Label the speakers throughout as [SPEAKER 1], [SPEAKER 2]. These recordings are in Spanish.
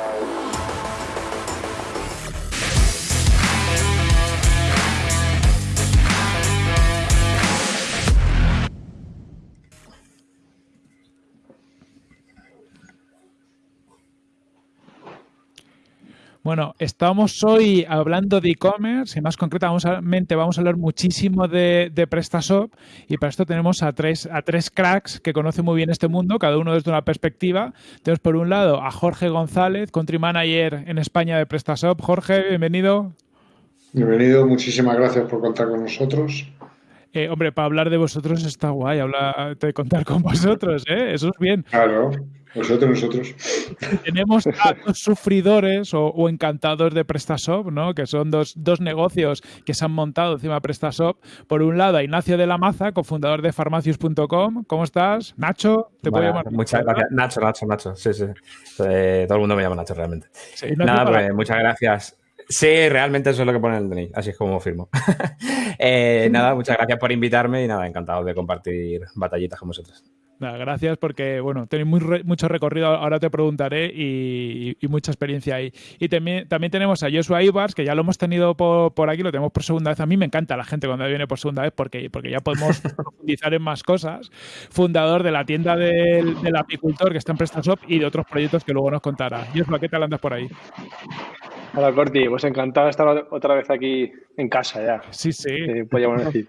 [SPEAKER 1] Yeah. Bueno, estamos hoy hablando de e-commerce y más concretamente vamos a hablar muchísimo de, PrestaShop y para esto tenemos a tres, a tres cracks que conocen muy bien este mundo, cada uno desde una perspectiva. Tenemos por un lado a Jorge González, Country Manager en España de PrestaShop. Jorge, bienvenido.
[SPEAKER 2] Bienvenido, muchísimas gracias por contar con nosotros.
[SPEAKER 1] Eh, hombre, para hablar de vosotros está guay, hablar de contar con vosotros, ¿eh? Eso es bien.
[SPEAKER 2] Claro. Nosotros, nosotros.
[SPEAKER 1] Tenemos a dos sufridores o, encantados de PrestaShop, ¿no? Que son dos, dos, negocios que se han montado encima de PrestaShop. Por un lado, a Ignacio de la Maza, cofundador de farmacius.com. ¿Cómo estás? Nacho,
[SPEAKER 3] te puedo llamar. Muchas gracias. Nacho, Nacho, Nacho. Sí, sí. Eh, todo el mundo me llama Nacho realmente. Nada, pues, muchas gracias. Sí, realmente eso es lo que pone en el DNI, así es como firmo. Eh, nada, muchas gracias por invitarme y nada, encantado de compartir batallitas con vosotros
[SPEAKER 1] gracias porque, bueno, tenéis muy mucho recorrido, ahora te preguntaré, y, mucha experiencia ahí. Y también, también tenemos a Joshua Ibars, que ya lo hemos tenido por, aquí, lo tenemos por segunda vez. A mí me encanta la gente cuando viene por segunda vez porque, porque ya podemos profundizar en más cosas. Fundador de la tienda del, apicultor que está en PrestaShop y de otros proyectos que luego nos contará. Joshua, ¿qué tal andas por ahí?
[SPEAKER 4] Hola, Corti. Pues encantado de estar otra vez aquí en casa ya.
[SPEAKER 1] Sí, sí.
[SPEAKER 4] podríamos decir.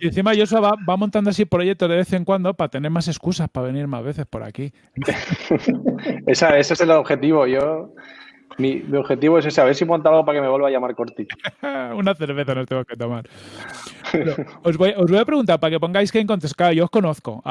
[SPEAKER 1] Y encima Joshua va, va, montando así proyectos de vez en cuando para tener más excusas para venir más veces por aquí.
[SPEAKER 4] ese es el objetivo. Yo mi, objetivo es ese, a ver si monta algo para que me vuelva a llamar Corti.
[SPEAKER 1] Una cerveza nos tengo que tomar. os, voy, a preguntar para que pongáis que en contexto. yo os conozco,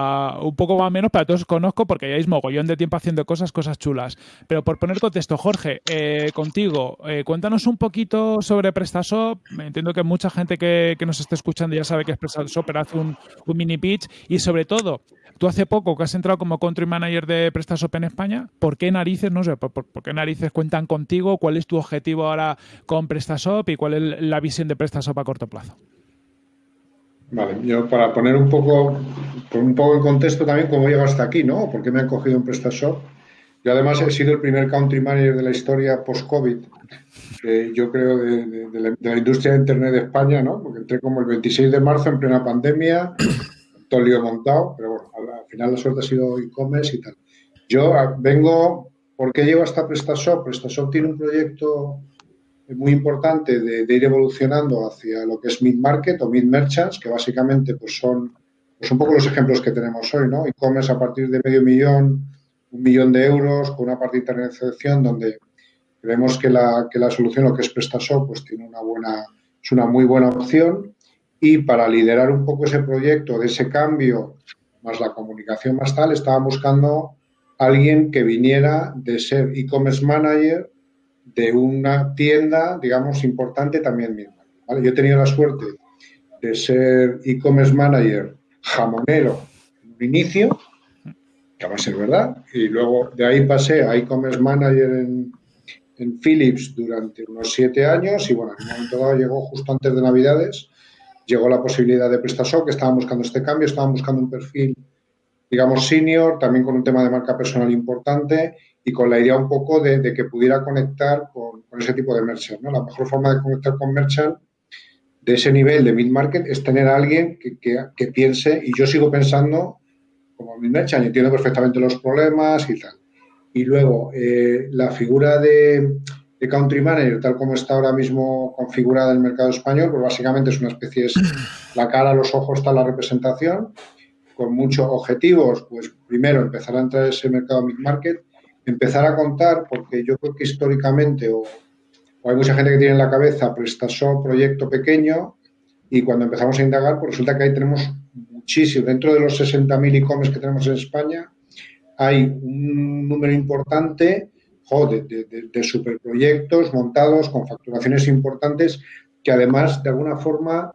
[SPEAKER 1] un poco más o menos, para todos os conozco porque ya mogollón de tiempo haciendo cosas, cosas chulas. Pero por poner contexto, Jorge, eh, contigo, eh, cuéntanos un poquito sobre PrestaShop. Entiendo que mucha gente que, nos esté escuchando ya sabe que es PrestaShop, pero hace un mini pitch. Y sobre todo, Tú hace poco que has entrado como country manager de PrestaShop en España, ¿por qué narices, no sé, por, qué narices cuentan contigo? ¿Cuál es tu objetivo ahora con PrestaShop y cuál es la visión de PrestaShop a corto plazo?
[SPEAKER 2] Vale, yo para poner un poco, un poco en contexto también cómo llego hasta aquí, ¿no? ¿Por qué me han cogido en PrestaShop? Yo además he sido el primer country manager de la historia post-COVID, yo creo, de, la, de, la, industria de Internet de España, ¿no? Porque entré como el 26 de marzo en plena pandemia, todo el lío montado, pero bueno, al final la suerte ha sido e-commerce y tal. Yo ah, vengo, ¿por qué llevo hasta PrestaShop? PrestaShop tiene un proyecto muy importante de, ir evolucionando hacia lo que es mid-market o mid-merchants, que básicamente pues son pues un poco los ejemplos que tenemos hoy, ¿no? E-commerce a partir de medio millón, un millón de euros, con una parte de internacionalización donde creemos que la, que la solución, lo que es PrestaShop, pues tiene una buena, es una muy buena opción y para liderar un poco ese proyecto de ese cambio, más la comunicación más tal, estaba buscando alguien que viniera de ser e-commerce manager de una tienda, digamos, importante también misma. Yo he tenido la suerte de ser e-commerce manager jamonero en un inicio, que va a ser verdad, y luego de ahí pasé a e-commerce manager en, en Philips durante unos siete años y bueno, en un momento dado llegó justo antes de Navidades llegó la posibilidad de PrestaShop, que estaban buscando este cambio, estaban buscando un perfil, digamos, senior, también con un tema de marca personal importante y con la idea un poco de, que pudiera conectar con, ese tipo de merchant. ¿no? La mejor forma de conectar con merchant de ese nivel de mid-market es tener a alguien que, piense, y yo sigo pensando como mid-merchant, entiendo perfectamente los problemas y tal. Y luego, eh, la figura de, de country manager, tal como está ahora mismo configurada el mercado español, pues básicamente es una especie, de la cara, los ojos, está la representación, con muchos objetivos, pues primero empezar a entrar en ese mercado mid-market, empezar a contar, porque yo creo que históricamente, o, hay mucha gente que tiene en la cabeza PrestaShop, proyecto pequeño, y cuando empezamos a indagar, pues resulta que ahí tenemos muchísimo, dentro de los 60.000 e-commerce que tenemos en España, hay un número importante de, de, superproyectos montados con facturaciones importantes que además de alguna forma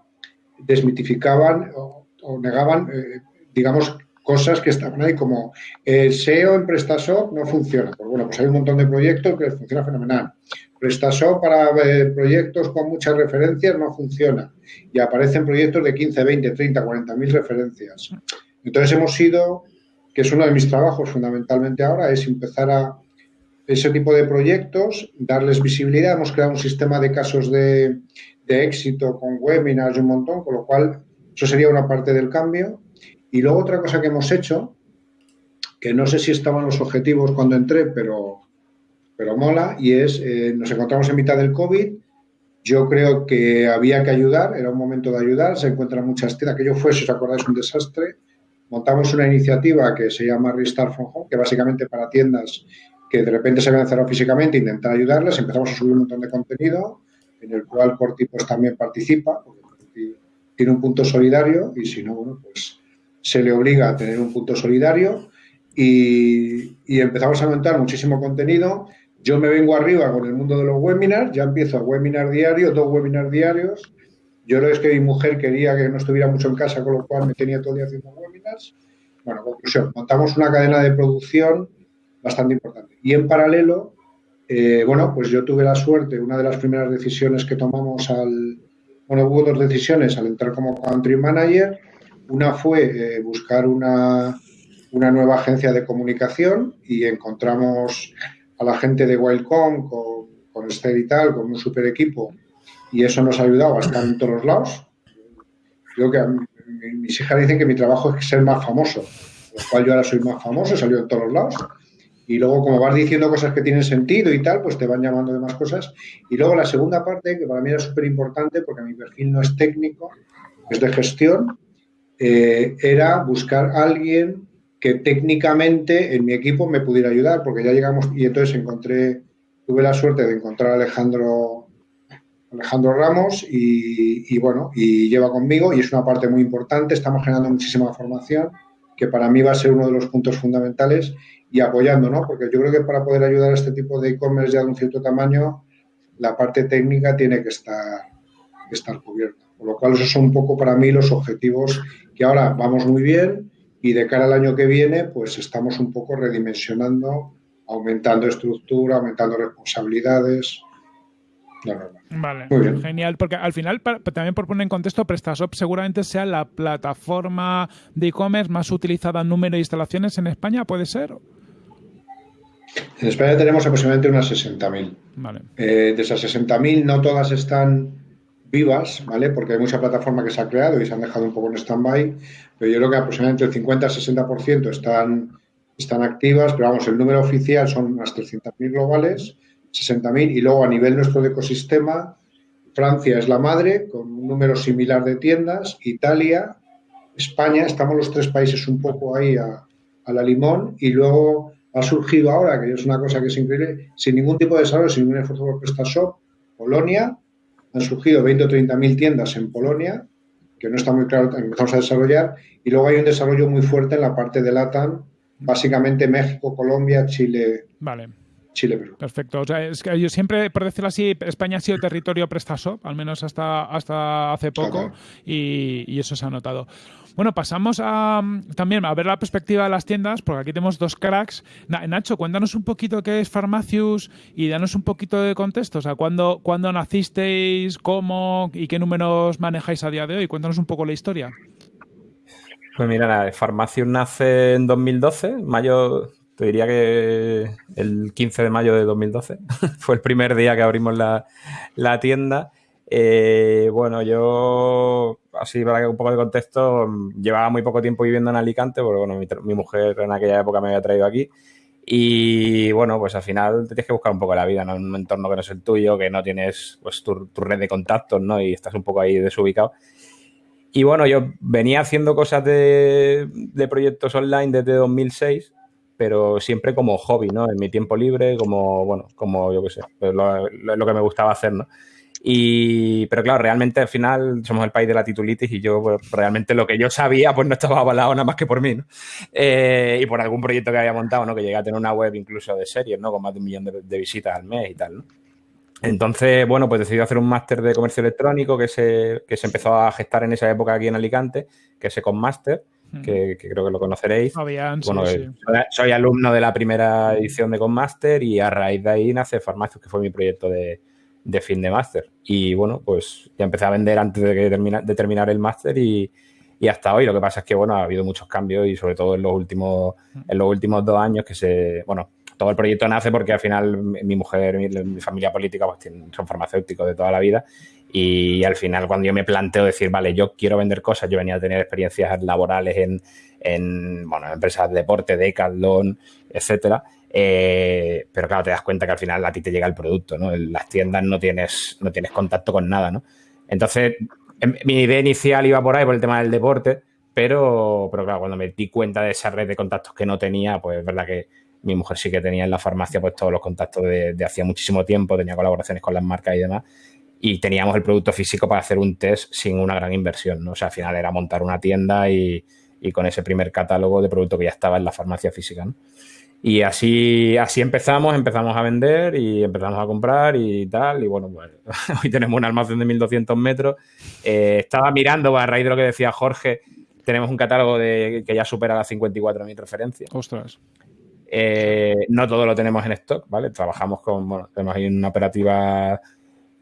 [SPEAKER 2] desmitificaban o, negaban, eh, digamos, cosas que estaban ahí como el SEO en PrestaShop no funciona. Pues bueno, pues hay un montón de proyectos que funciona fenomenal. PrestaShop para eh, proyectos con muchas referencias no funciona. Y aparecen proyectos de 15, 20, 30, 40 mil referencias. Entonces hemos sido, que es uno de mis trabajos fundamentalmente ahora, es empezar a ese tipo de proyectos, darles visibilidad. Hemos creado un sistema de casos de, éxito con webinars y un montón, con lo cual eso sería una parte del cambio. Y luego otra cosa que hemos hecho, que no sé si estaban los objetivos cuando entré, pero, pero mola, y es, eh, nos encontramos en mitad del COVID, yo creo que había que ayudar, era un momento de ayudar, se encuentran muchas tiendas, que yo fue, si os acordáis, un desastre. Montamos una iniciativa que se llama Restart from Home, que básicamente para tiendas que de repente se habían cerrado físicamente, intentar ayudarles, empezamos a subir un montón de contenido, en el cual Corti pues también participa, porque tiene un punto solidario y si no, bueno, pues se le obliga a tener un punto solidario y, empezamos a montar muchísimo contenido yo me vengo arriba con el mundo de los webinars, ya empiezo a webinar diario, dos webinars diarios. Yo lo es que mi mujer quería que no estuviera mucho en casa, con lo cual me tenía todo el día haciendo webinars. Bueno, conclusión, montamos una cadena de producción bastante importante. Y en paralelo, eh, bueno, pues yo tuve la suerte, una de las primeras decisiones que tomamos al, bueno, hubo dos decisiones al entrar como country manager. Una fue eh, buscar una, una nueva agencia de comunicación y encontramos a la gente de Wildcom con, con Esther y tal, con un super equipo, y eso nos ha ayudado a estar en todos los lados. Creo que mis hijas dicen que mi trabajo es ser más famoso, lo cual yo ahora soy más famoso, he salido en todos los lados. Y luego, como vas diciendo cosas que tienen sentido y tal, pues te van llamando de más cosas. Y luego la segunda parte, que para mí era súper importante, porque mi perfil no es técnico, es de gestión, eh, era buscar a alguien que técnicamente en mi equipo me pudiera ayudar, porque ya llegamos y entonces encontré, tuve la suerte de encontrar a Alejandro, Alejandro Ramos y, bueno, y lleva conmigo y es una parte muy importante, estamos generando muchísima formación que para mí va a ser uno de los puntos fundamentales y apoyando, ¿no? Porque yo creo que para poder ayudar a este tipo de e-commerce ya de un cierto tamaño, la parte técnica tiene que estar, que estar cubierta. Por lo cual, esos son un poco para mí los objetivos que ahora vamos muy bien, y de cara al año que viene, pues estamos un poco redimensionando, aumentando estructura, aumentando responsabilidades.
[SPEAKER 1] Vale, genial, porque al final, también por poner en contexto, PrestaShop seguramente sea la plataforma de e-commerce más utilizada en número de instalaciones en España, ¿puede ser?
[SPEAKER 2] En España tenemos aproximadamente unas 60.000. Vale. Eh, de esas 60.000, no todas están vivas, ¿vale? Porque hay mucha plataforma que se ha creado y se han dejado un poco en stand-by, pero yo creo que aproximadamente el 50-60% están, están activas, pero vamos, el número oficial son unas 300.000 globales, 60.000, y luego a nivel nuestro de ecosistema, Francia es la madre, con un número similar de tiendas, Italia, España, estamos los tres países un poco ahí a, la limón, y luego ha surgido ahora, que es una cosa que es increíble, sin ningún tipo de desarrollo, sin ningún esfuerzo por PrestaShop, Polonia, han surgido 20 o 30 mil tiendas en Polonia, que no está muy claro, empezamos a desarrollar, y luego hay un desarrollo muy fuerte en la parte de LATAM, básicamente México, Colombia, Chile.
[SPEAKER 1] Vale. Chile, Perú. Perfecto. O sea, es que yo siempre, por decirlo así, España ha sido territorio PrestaShop, al menos hasta, hasta hace poco, y, y, eso se ha notado. Bueno, pasamos a, también a ver la perspectiva de las tiendas, porque aquí tenemos dos cracks. Nacho, cuéntanos un poquito qué es Farmacius y danos un poquito de contexto. O sea, ¿cuándo, ¿cuándo nacisteis, cómo y qué números manejáis a día de hoy? Cuéntanos un poco la historia.
[SPEAKER 3] Pues mira, Farmacius nace en 2012, mayo, te diría que el 15 de mayo de 2012. Fue el primer día que abrimos la, la tienda. Eh, bueno, yo, así para que un poco de contexto, llevaba muy poco tiempo viviendo en Alicante, porque bueno, mi, mujer en aquella época me había traído aquí. Y bueno, pues al final te tienes que buscar un poco la vida, ¿no? En un entorno que no es el tuyo, que no tienes pues tu, red de contactos, ¿no? Y estás un poco ahí desubicado. Y bueno, yo venía haciendo cosas de, proyectos online desde 2006, pero siempre como hobby, ¿no? En mi tiempo libre, como, bueno, como yo qué sé, pues lo, lo que me gustaba hacer, ¿no? Y, pero claro, realmente al final somos el país de la titulitis y yo pues, realmente lo que yo sabía pues no estaba avalado nada más que por mí, ¿no? Eh, y por algún proyecto que había montado, ¿no? Que llegué a tener una web incluso de series, ¿no? Con más de un millón de, visitas al mes y tal, ¿no? Entonces, bueno, pues decidí hacer un máster de comercio electrónico que se, que se empezó a gestar en esa época aquí en Alicante, que es Econmaster, que, que creo que lo conoceréis. bueno, sí, Soy, alumno de la primera edición de Conmaster y a raíz de ahí nace Farmacios, que fue mi proyecto de, de fin de máster. Y bueno, pues ya empecé a vender antes de, que de terminar el máster y, hasta hoy. Lo que pasa es que, bueno, ha habido muchos cambios y sobre todo en los últimos, en los últimos dos años que se, bueno, todo el proyecto nace porque al final mi mujer, mi, mi familia política, pues son farmacéuticos de toda la vida y al final cuando yo me planteo decir, vale, yo quiero vender cosas, yo venía a tener experiencias laborales en, en bueno, empresas de deporte, Decathlon, etcétera, eh, pero claro, te das cuenta que al final a ti te llega el producto, ¿no? En las tiendas no tienes, no tienes contacto con nada, ¿no? Entonces, em, mi idea inicial iba por ahí, por el tema del deporte, pero, pero claro, cuando me di cuenta de esa red de contactos que no tenía, pues es verdad que mi mujer sí que tenía en la farmacia pues todos los contactos de, de hacía muchísimo tiempo, tenía colaboraciones con las marcas y demás, y teníamos el producto físico para hacer un test sin una gran inversión, ¿no? O sea, al final era montar una tienda y, con ese primer catálogo de producto que ya estaba en la farmacia física, ¿no? Y así, así empezamos, empezamos a vender y empezamos a comprar y tal. Y bueno, pues hoy tenemos un almacén de 1200 metros. Eh, estaba mirando, a raíz de lo que decía Jorge, tenemos un catálogo de, que ya supera las 54.000 referencias.
[SPEAKER 1] Ostras.
[SPEAKER 3] Eh, no todo lo tenemos en stock, ¿vale? Trabajamos con, bueno, tenemos ahí una operativa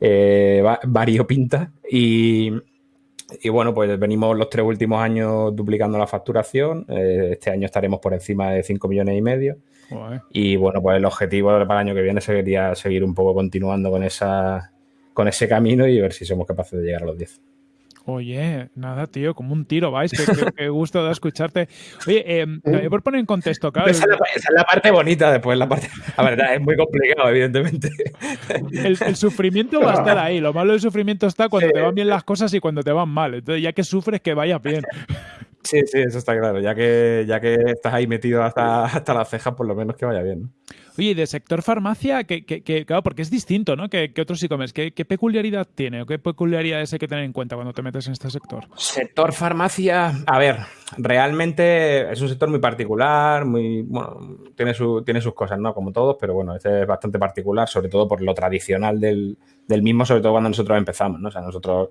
[SPEAKER 3] eh, variopinta y, y bueno, pues venimos los tres últimos años duplicando la facturación. Eh, este año estaremos por encima de 5 millones y medio. Y bueno, pues el objetivo para el año que viene sería seguir un poco continuando con, esa, con ese camino y ver si somos capaces de llegar a los 10.
[SPEAKER 1] Oye, nada, tío, como un tiro, vais. Qué, gusto de escucharte. Oye, eh, por poner en contexto, claro.
[SPEAKER 3] Esa, es la, parte bonita después, la parte. La verdad, es muy complicado, evidentemente.
[SPEAKER 1] El, sufrimiento va a estar ahí. Lo malo del sufrimiento está cuando te van bien las cosas y cuando te van mal. Entonces, ya que sufres, que vaya bien.
[SPEAKER 3] Sí, sí, eso está claro. Ya que, ya que estás ahí metido hasta, hasta las cejas, por lo menos que vaya bien.
[SPEAKER 1] Oye, de sector farmacia, que, claro, porque es distinto, ¿no? Que, otros e-commerce. ¿Qué, peculiaridad tiene o qué peculiaridades hay que tener en cuenta cuando te metes en este sector?
[SPEAKER 3] Sector farmacia, a ver, realmente es un sector muy particular, muy, bueno, tiene, su, tiene sus cosas, ¿no? Como todos, pero bueno, este es bastante particular, sobre todo por lo tradicional del, del mismo, sobre todo cuando nosotros empezamos, ¿no? O sea, nosotros,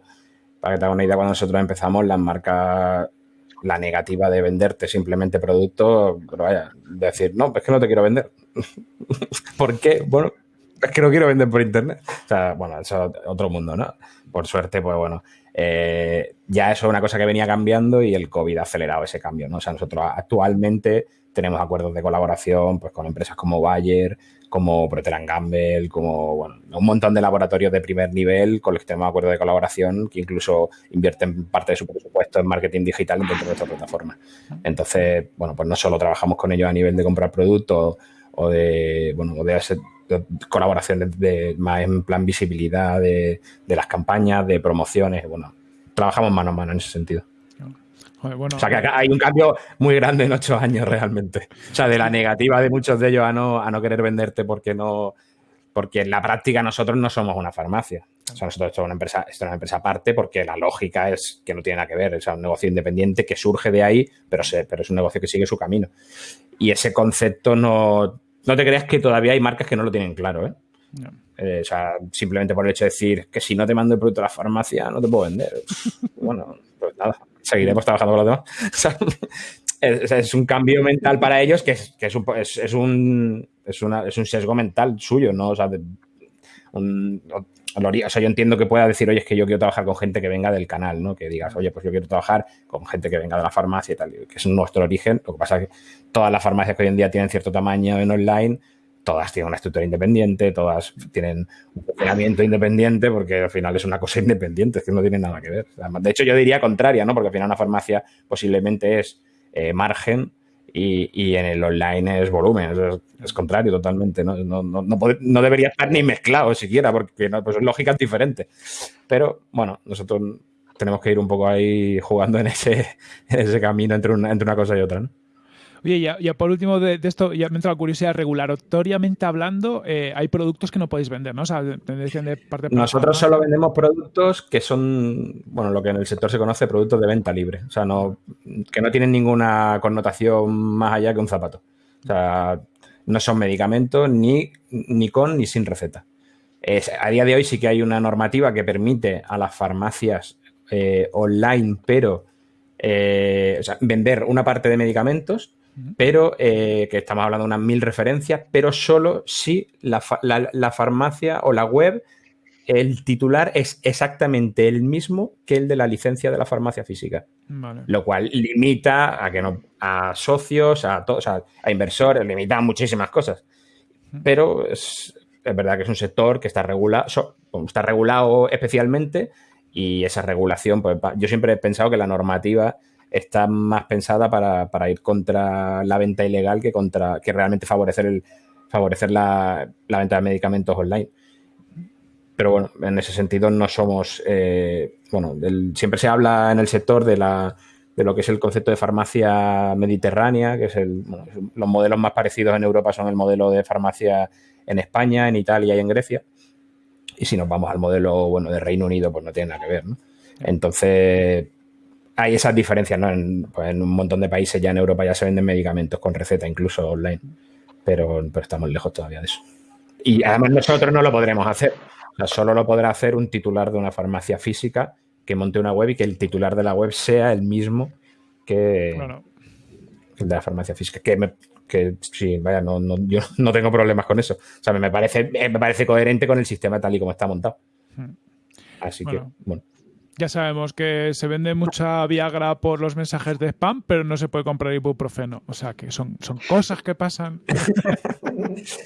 [SPEAKER 3] para que te haga una idea, cuando nosotros empezamos, las marcas la negativa de venderte simplemente producto, pero decir, no, es que no te quiero vender. ¿Por qué? Bueno, es que no quiero vender por internet. O sea, bueno, eso es otro mundo, ¿no? Por suerte, pues bueno, eh, ya eso es una cosa que venía cambiando y el COVID ha acelerado ese cambio, ¿no? O sea, nosotros actualmente tenemos acuerdos de colaboración pues, con empresas como Bayer, como Procter Gamble, como bueno, un montón de laboratorios de primer nivel con los que tenemos acuerdos de colaboración que incluso invierten parte de su presupuesto en marketing digital dentro de nuestra plataforma. Entonces, bueno, pues no solo trabajamos con ellos a nivel de comprar productos o de, bueno, o de, hacer, colaboración de, más en plan visibilidad de, de las campañas, de promociones, bueno, trabajamos mano a mano en ese sentido o sea que acá hay un cambio muy grande en ocho años realmente. O sea, de la negativa de muchos de ellos a no, a no querer venderte porque no. Porque en la práctica nosotros no somos una farmacia. O sea, nosotros somos una empresa, esto es una empresa aparte porque la lógica es que no tiene nada que ver. Es un negocio independiente que surge de ahí, pero, pero es un negocio que sigue su camino. Y ese concepto no. No te creas que todavía hay marcas que no lo tienen claro, ¿eh? Eh, o sea, simplemente por el hecho de decir que si no te mando el producto a la farmacia no te puedo vender. bueno, pues nada, seguiremos trabajando con los demás. es, un cambio mental para ellos que es, un, es, un, es, un sesgo mental suyo, ¿no? O sea, un, o sea, yo entiendo que pueda decir, oye, es que yo quiero trabajar con gente que venga del canal, ¿no? Que digas, oye, pues yo quiero trabajar con gente que venga de la farmacia y tal, que es nuestro origen. Lo que pasa es que todas las farmacias que hoy en día tienen cierto tamaño en online, todas tienen una estructura independiente, todas tienen un funcionamiento independiente, porque al final es una cosa independiente, es que no tiene nada que ver. De hecho, yo diría contraria, ¿no? Porque al final una farmacia posiblemente es eh, margen y, en el online es volumen, es, contrario totalmente, ¿no? No, no, no, debería estar ni mezclado siquiera, porque pues lógica es diferente. Pero bueno, nosotros tenemos que ir un poco ahí jugando en ese, en ese camino entre una, entre una cosa y otra, ¿no?
[SPEAKER 1] Oye, ya, ya por último de, esto, ya me entra la curiosidad, regulatoriamente hablando, eh, hay productos que no podéis vender, ¿no? O sea, de parte
[SPEAKER 3] Nosotros solo vendemos productos que son, bueno, lo que en el sector se conoce productos de venta libre. O sea, no, que no tienen ninguna connotación más allá que un zapato. O sea, no son medicamentos ni, ni con ni sin receta. a día de hoy sí que hay una normativa que permite a las farmacias eh, online, pero eh, o sea, vender una parte de medicamentos pero eh, que estamos hablando de unas mil referencias, pero solo si la, farmacia o la web, el titular es exactamente el mismo que el de la licencia de la farmacia física. Lo cual limita a que no, a socios, a todos, a, inversores, limita a muchísimas cosas. pero es, verdad que es un sector que está regulado, está regulado especialmente y esa regulación, pues yo siempre he pensado que la normativa está más pensada para, ir contra la venta ilegal que contra que realmente favorecer el favorecer la, venta de medicamentos online. Pero bueno, en ese sentido no somos, eh, bueno, siempre se habla en el sector de la de lo que es el concepto de farmacia mediterránea, que es el, los modelos más parecidos en Europa son el modelo de farmacia en España, en Italia y en Grecia. Y si nos vamos al modelo bueno de Reino Unido, pues no tiene nada que ver. ¿no? Entonces, hay esas diferencias, ¿no? Pues en, un montón de países ya en Europa ya se venden medicamentos con receta, incluso online. Pero, pero estamos lejos todavía de eso. Y además nosotros no lo podremos hacer. O sea, solo lo podrá hacer un titular de una farmacia física que monte una web y que el titular de la web sea el mismo que, el de la farmacia física. Que, que sí, vaya, no, yo no tengo problemas con eso. O sea, me parece, me parece coherente con el sistema tal y como está montado. Hmm. Así que, bueno.
[SPEAKER 1] Ya sabemos que se vende mucha Viagra por los mensajes de spam, pero no se puede comprar ibuprofeno. O sea, que son, son cosas que pasan.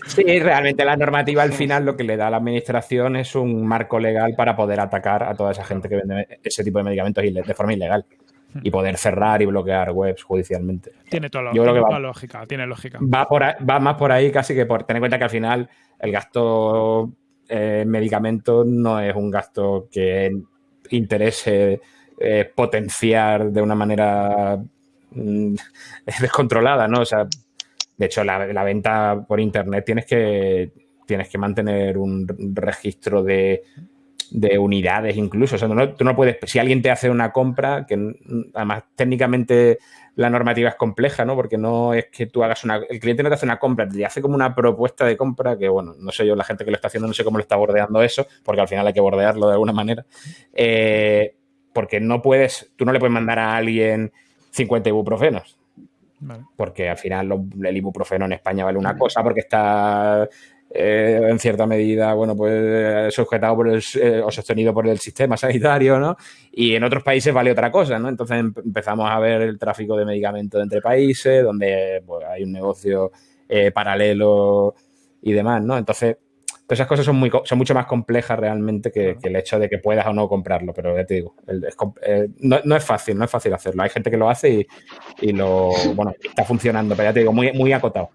[SPEAKER 3] Sí, realmente la normativa al final lo que le da a la administración es un marco legal para poder atacar a toda esa gente que vende ese tipo de medicamentos de forma ilegal y poder cerrar y bloquear webs judicialmente.
[SPEAKER 1] Tiene toda, la lógica, tiene lógica.
[SPEAKER 3] Va, por va más por ahí casi que por tener en cuenta que al final el gasto en medicamentos no es un gasto que interese eh, potenciar de una manera mm, descontrolada, ¿no? O sea, de hecho, la, venta por internet tienes que, tienes que mantener un registro de, unidades incluso. O sea, tú no puedes, si alguien te hace una compra, que además técnicamente la normativa es compleja, ¿no? Porque no es que tú hagas una, el cliente no te hace una compra, te hace como una propuesta de compra que, bueno, no sé yo, la gente que lo está haciendo, no sé cómo lo está bordeando eso, porque al final hay que bordearlo de alguna manera. Eh, porque no puedes, tú no le puedes mandar a alguien 50 ibuprofenos. Porque al final el ibuprofeno en España vale una cosa porque está eh, en cierta medida, bueno, pues sujetado por el, eh, o sostenido por el sistema sanitario, ¿no? Y en otros países vale otra cosa, ¿no? Entonces empezamos a ver el tráfico de medicamentos entre países, donde pues, hay un negocio eh, paralelo y demás, ¿no? Entonces, Todas esas cosas son, muy, son mucho más complejas realmente que, el hecho de que puedas o no comprarlo, pero ya te digo, eh, no, es fácil, no es fácil hacerlo. Hay gente que lo hace y, lo, bueno, está funcionando, pero ya te digo, muy, muy acotado.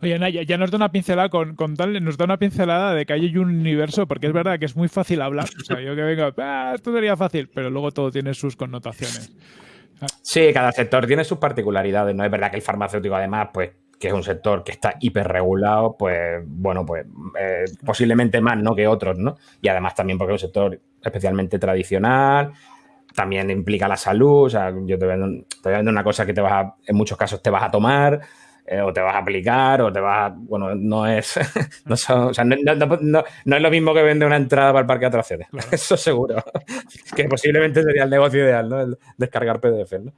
[SPEAKER 1] Oye, Naya, ya nos da una pincelada con, tal, nos da una pincelada de que hay un universo, porque es verdad que es muy fácil hablar. O sea, yo que vengo, ah, esto sería fácil, pero luego todo tiene sus connotaciones.
[SPEAKER 3] Sí, cada sector tiene sus particularidades. No es verdad que el farmacéutico, además, pues que es un sector que está hiperregulado, pues bueno, pues eh, posiblemente más ¿no? que otros, ¿no? Y además también porque es un sector especialmente tradicional, también implica la salud, o sea, yo te vendo, te una cosa que te vas a, en muchos casos te vas a tomar, eh, o te vas a aplicar, o te vas a, bueno, no es, no, o sea, no, es lo mismo que vende una entrada para el parque de atracciones, eso seguro, que posiblemente sería el negocio ideal, ¿no? El descargar PDF, ¿no?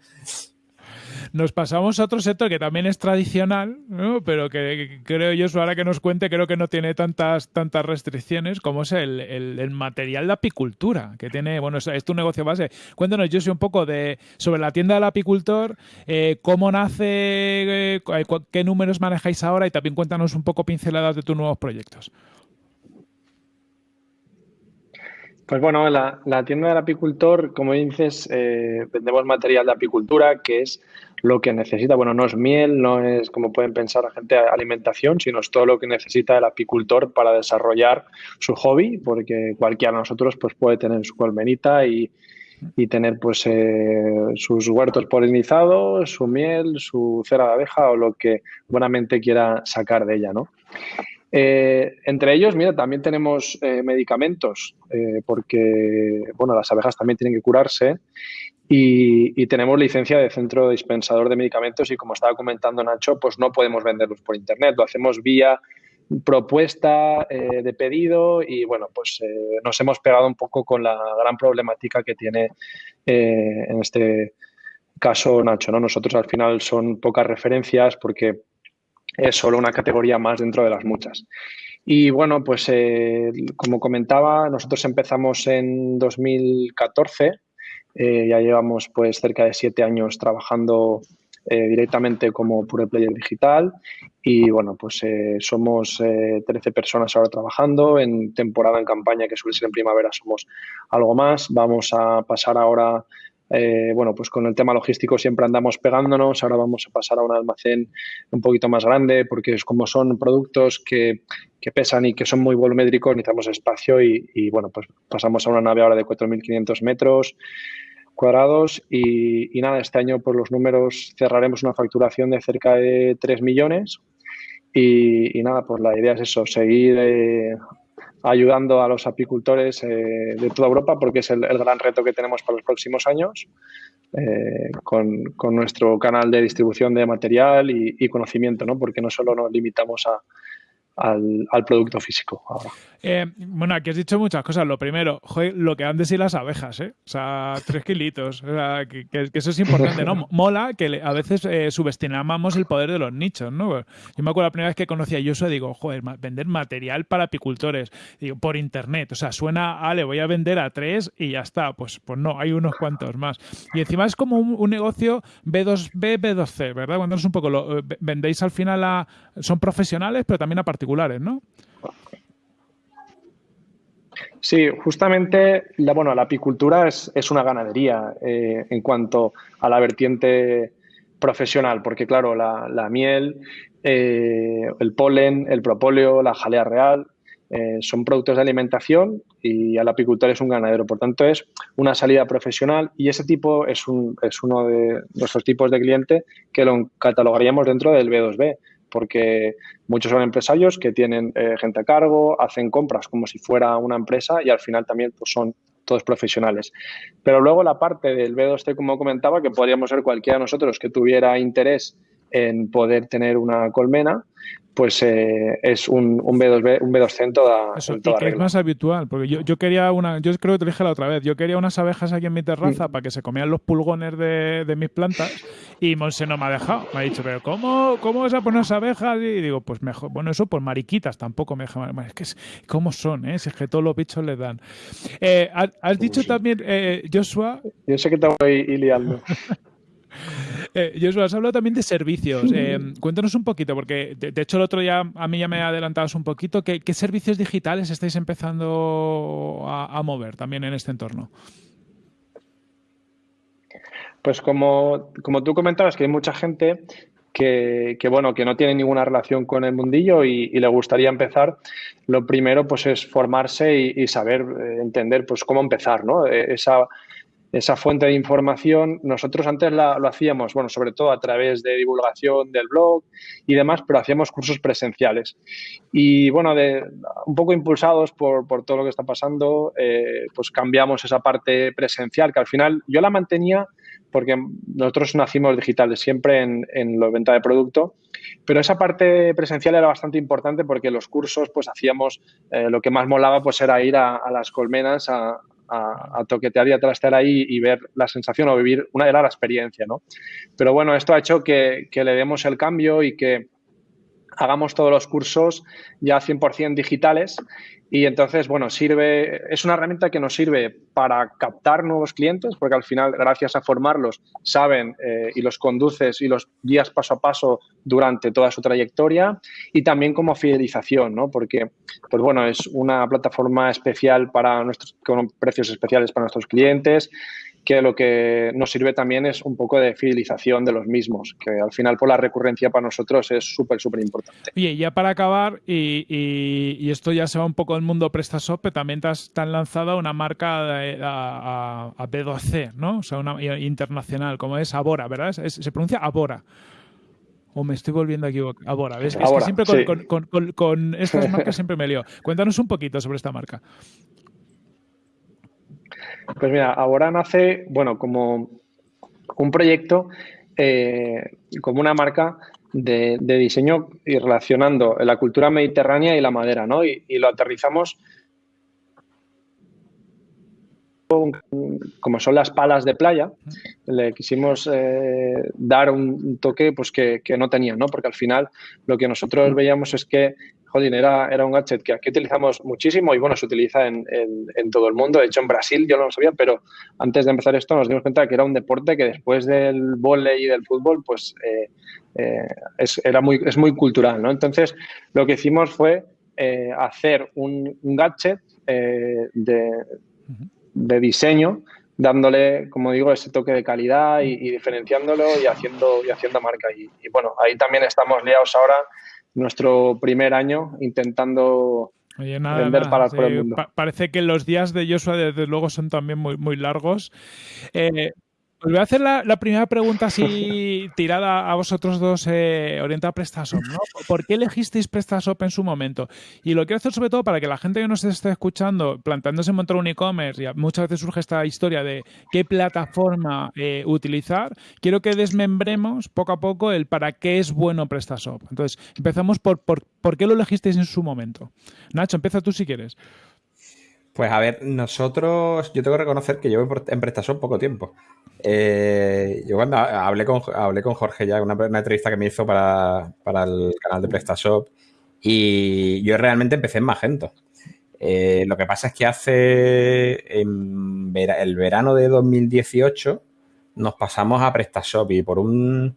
[SPEAKER 1] Nos pasamos a otro sector que también es tradicional, pero que, creo yo, ahora que nos cuente, creo que no tiene tantas, tantas restricciones como es el, material de apicultura, que tiene, bueno, es, tu negocio base. Cuéntanos, soy un poco de sobre la tienda del apicultor, eh, cómo nace, eh, qué números manejáis ahora y también cuéntanos un poco pinceladas de tus nuevos proyectos.
[SPEAKER 4] Pues bueno, la, tienda del apicultor, como dices, eh, vendemos material de apicultura, que es lo que necesita. Bueno, no es miel, no es como pueden pensar la gente alimentación, sino es todo lo que necesita el apicultor para desarrollar su hobby, porque cualquiera de nosotros pues, puede tener su colmenita y, tener pues eh, sus huertos polinizados, su miel, su cera de abeja o lo que buenamente quiera sacar de ella, ¿no? Eh, entre ellos, mira, también tenemos eh, medicamentos, porque, bueno, las abejas también tienen que curarse y, tenemos licencia de centro dispensador de medicamentos y como estaba comentando Nacho, pues no podemos venderlos por internet, lo hacemos vía propuesta eh, de pedido y bueno, pues eh, nos hemos pegado un poco con la gran problemática que tiene eh, en este caso Nacho, ¿no? Nosotros al final son pocas referencias porque es solo una categoría más dentro de las muchas. Y bueno, pues como comentaba, nosotros empezamos en 2014 eh, ya llevamos pues cerca de siete años trabajando directamente como Pure Player Digital y bueno, pues somos 13 personas ahora trabajando, en temporada, en campaña, que suele ser en primavera, somos algo más. Vamos a pasar ahora eh, bueno, pues con el tema logístico siempre andamos pegándonos. Ahora vamos a pasar a un almacén un poquito más grande porque es como son productos que, pesan y que son muy volumétricos, necesitamos espacio y, bueno, pues pasamos a una nave ahora de 4.500 metros cuadrados y, nada, este año por los números cerraremos una facturación de cerca de 3 millones y, nada, pues la idea es eso, seguir eh, ayudando a los apicultores eh, de toda Europa porque es el, gran reto que tenemos para los próximos años eh, con, nuestro canal de distribución de material y, y, conocimiento, ¿no? porque no solo nos limitamos a, al, producto físico ahora.
[SPEAKER 1] Eh, bueno, aquí has dicho muchas cosas. Lo primero, lo que han de ser las abejas, ¿eh? O sea, tres kilitos. O sea, que, eso es importante, ¿no? Mola que a veces eh, subestimamos el poder de los nichos, ¿no? Yo me acuerdo la primera vez que conocí a Yoso, digo, joder, vender material para apicultores, digo, por internet. O sea, suena, ah, le voy a vender a tres y ya está. Pues, pues no, hay unos cuantos más. Y encima es como un, negocio B2B, B2C, ¿verdad? Cuéntanos un poco, lo, eh, vendéis al final a, son profesionales, pero también a particulares ¿no?
[SPEAKER 4] Sí, justamente la, bueno, la apicultura es, una ganadería eh, en cuanto a la vertiente profesional, porque claro, la, miel, eh, el polen, el propóleo, la jalea real, eh, son productos de alimentación y el apicultor es un ganadero. Por tanto, es una salida profesional y ese tipo es, un, es uno de nuestros tipos de cliente que lo catalogaríamos dentro del B2B porque muchos son empresarios que tienen eh, gente a cargo, hacen compras como si fuera una empresa y al final también pues, son todos profesionales. Pero luego la parte del B2C, como comentaba, que podríamos ser cualquiera de nosotros que tuviera interés en poder tener una colmena, pues eh, es un, un, B2B, un B2C en toda, Eso,
[SPEAKER 1] es más habitual, porque yo, yo, quería una, yo creo que te dije la otra vez, yo quería unas abejas aquí en mi terraza mm. para que se comieran los pulgones de, de, mis plantas y Monse no me ha dejado. Me ha dicho, pero ¿cómo, cómo vas a poner abejas? Y digo, pues mejor, bueno, eso pues mariquitas tampoco me dejan. Es que es, ¿cómo son? Eh? Si es que todos los bichos les dan. Eh, has dicho también, eh, Joshua...
[SPEAKER 4] Yo sé que te voy liando.
[SPEAKER 1] Eh, Joshua, has hablado también de servicios. Eh, cuéntanos un poquito, porque de, hecho el otro día a mí ya me adelantabas un poquito. ¿Qué, servicios digitales estáis empezando a, mover también en este entorno?
[SPEAKER 4] Pues como, tú comentabas, que hay mucha gente que, bueno, que no tiene ninguna relación con el mundillo y, le gustaría empezar, lo primero pues es formarse y, saber eh, entender pues cómo empezar, ¿no? Esa, esa fuente de información. Nosotros antes la, lo hacíamos, bueno, sobre todo a través de divulgación del blog y demás, pero hacíamos cursos presenciales. Y bueno, de, un poco impulsados por, por todo lo que está pasando, eh, pues cambiamos esa parte presencial, que al final yo la mantenía porque nosotros nacimos digitales siempre en, en la venta de producto, pero esa parte presencial era bastante importante porque los cursos pues hacíamos, eh, lo que más molaba pues era ir a, a las colmenas a, a, toquetear y a trastear ahí y ver la sensación o vivir una de la experiencia, ¿no? Pero bueno, esto ha hecho que, que le demos el cambio y que hagamos todos los cursos ya 100% digitales y entonces, bueno, sirve, es una herramienta que nos sirve para captar nuevos clientes, porque al final, gracias a formarlos, saben eh, y los conduces y los guías paso a paso durante toda su trayectoria, y también como fidelización, ¿no? Porque, pues bueno, es una plataforma especial para nuestros, con precios especiales para nuestros clientes que lo que nos sirve también es un poco de fidelización de los mismos, que al final por la recurrencia para nosotros es súper, súper importante.
[SPEAKER 1] Oye, ya para acabar, y, y, esto ya se va un poco del mundo PrestaShop, pero también te has, lanzado una marca a, a, B2C, ¿no? O sea, una internacional, como es Abora, ¿verdad? se pronuncia Abora. O me estoy volviendo a equivocar. Abora, ¿ves? es que siempre con, con, con, con, estas marcas siempre me lío. Cuéntanos un poquito sobre esta marca.
[SPEAKER 4] Pues mira, ahora nace, bueno, como un proyecto, eh, como una marca de, diseño y relacionando la cultura mediterránea y la madera, ¿no? Y, lo aterrizamos como son las palas de playa, le quisimos eh, dar un toque pues, que, que, no tenían, ¿no? Porque al final lo que nosotros veíamos es que jolín, era, era un gadget que aquí utilizamos muchísimo y bueno, se utiliza en, todo el mundo. De hecho, en Brasil yo no lo sabía, pero antes de empezar esto nos dimos cuenta que era un deporte que después del vóley y del fútbol, pues eh, eh, es, era muy, es muy cultural, ¿no? Entonces, lo que hicimos fue hacer un, gadget de, de diseño dándole, como digo, ese toque de calidad y, diferenciándolo y haciendo, y haciendo marca. Y, bueno, ahí también estamos liados ahora, nuestro primer año, intentando vender para el mundo.
[SPEAKER 1] parece que los días de Joshua, desde luego, son también muy, muy largos. Eh, os voy a hacer la, primera pregunta así tirada a vosotros dos eh, orientada a PrestaShop. ¿no? ¿Por qué elegisteis PrestaShop en su momento? Y lo quiero hacer sobre todo para que la gente que nos esté escuchando, planteándose montar un e-commerce, y muchas veces surge esta historia de qué plataforma eh, utilizar, quiero que desmembremos poco a poco el para qué es bueno PrestaShop. Entonces, empezamos por, por, por qué lo elegisteis en su momento. Nacho, empieza tú si quieres.
[SPEAKER 3] Pues a ver, nosotros, yo tengo que reconocer que llevo en PrestaShop poco tiempo. Eh, yo cuando hablé con, hablé con Jorge ya, una, una entrevista que me hizo para, el canal de PrestaShop, y yo realmente empecé en Magento. Eh, lo que pasa es que hace en el verano de 2018 nos pasamos a PrestaShop y por un,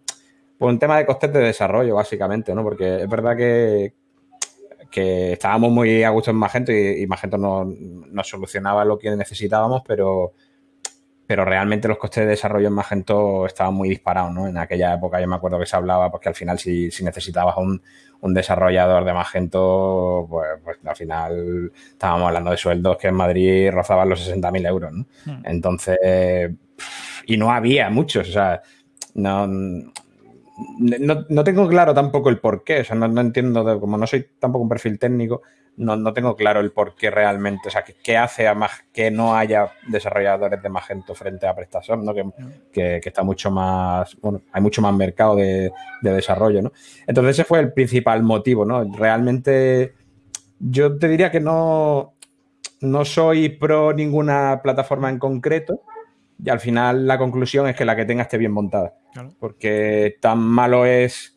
[SPEAKER 3] por un tema de costes de desarrollo, básicamente, ¿no? Porque es verdad que, que estábamos muy a gusto en Magento y, Magento nos solucionaba lo que necesitábamos, pero, pero realmente los costes de desarrollo en Magento estaban muy disparados, ¿no? En aquella época yo me acuerdo que se hablaba, porque al final si, necesitabas un, desarrollador de Magento, pues, pues, al final estábamos hablando de sueldos que en Madrid rozaban los 60.000 euros, ¿no? Hmm. Entonces, y no había muchos, o sea, no, no, tengo claro tampoco el por qué, o sea, no, entiendo, como no soy tampoco un perfil técnico, no, tengo claro el por qué realmente, o sea, qué, hace a más que no haya desarrolladores de Magento frente a PrestaShop, ¿no? Que, está mucho más, bueno, hay mucho más mercado de, desarrollo, ¿no? Entonces ese fue el principal motivo, ¿no? Realmente yo te diría que no, no soy pro ninguna plataforma en concreto, y al final la conclusión es que la que tenga esté bien montada. Porque tan malo es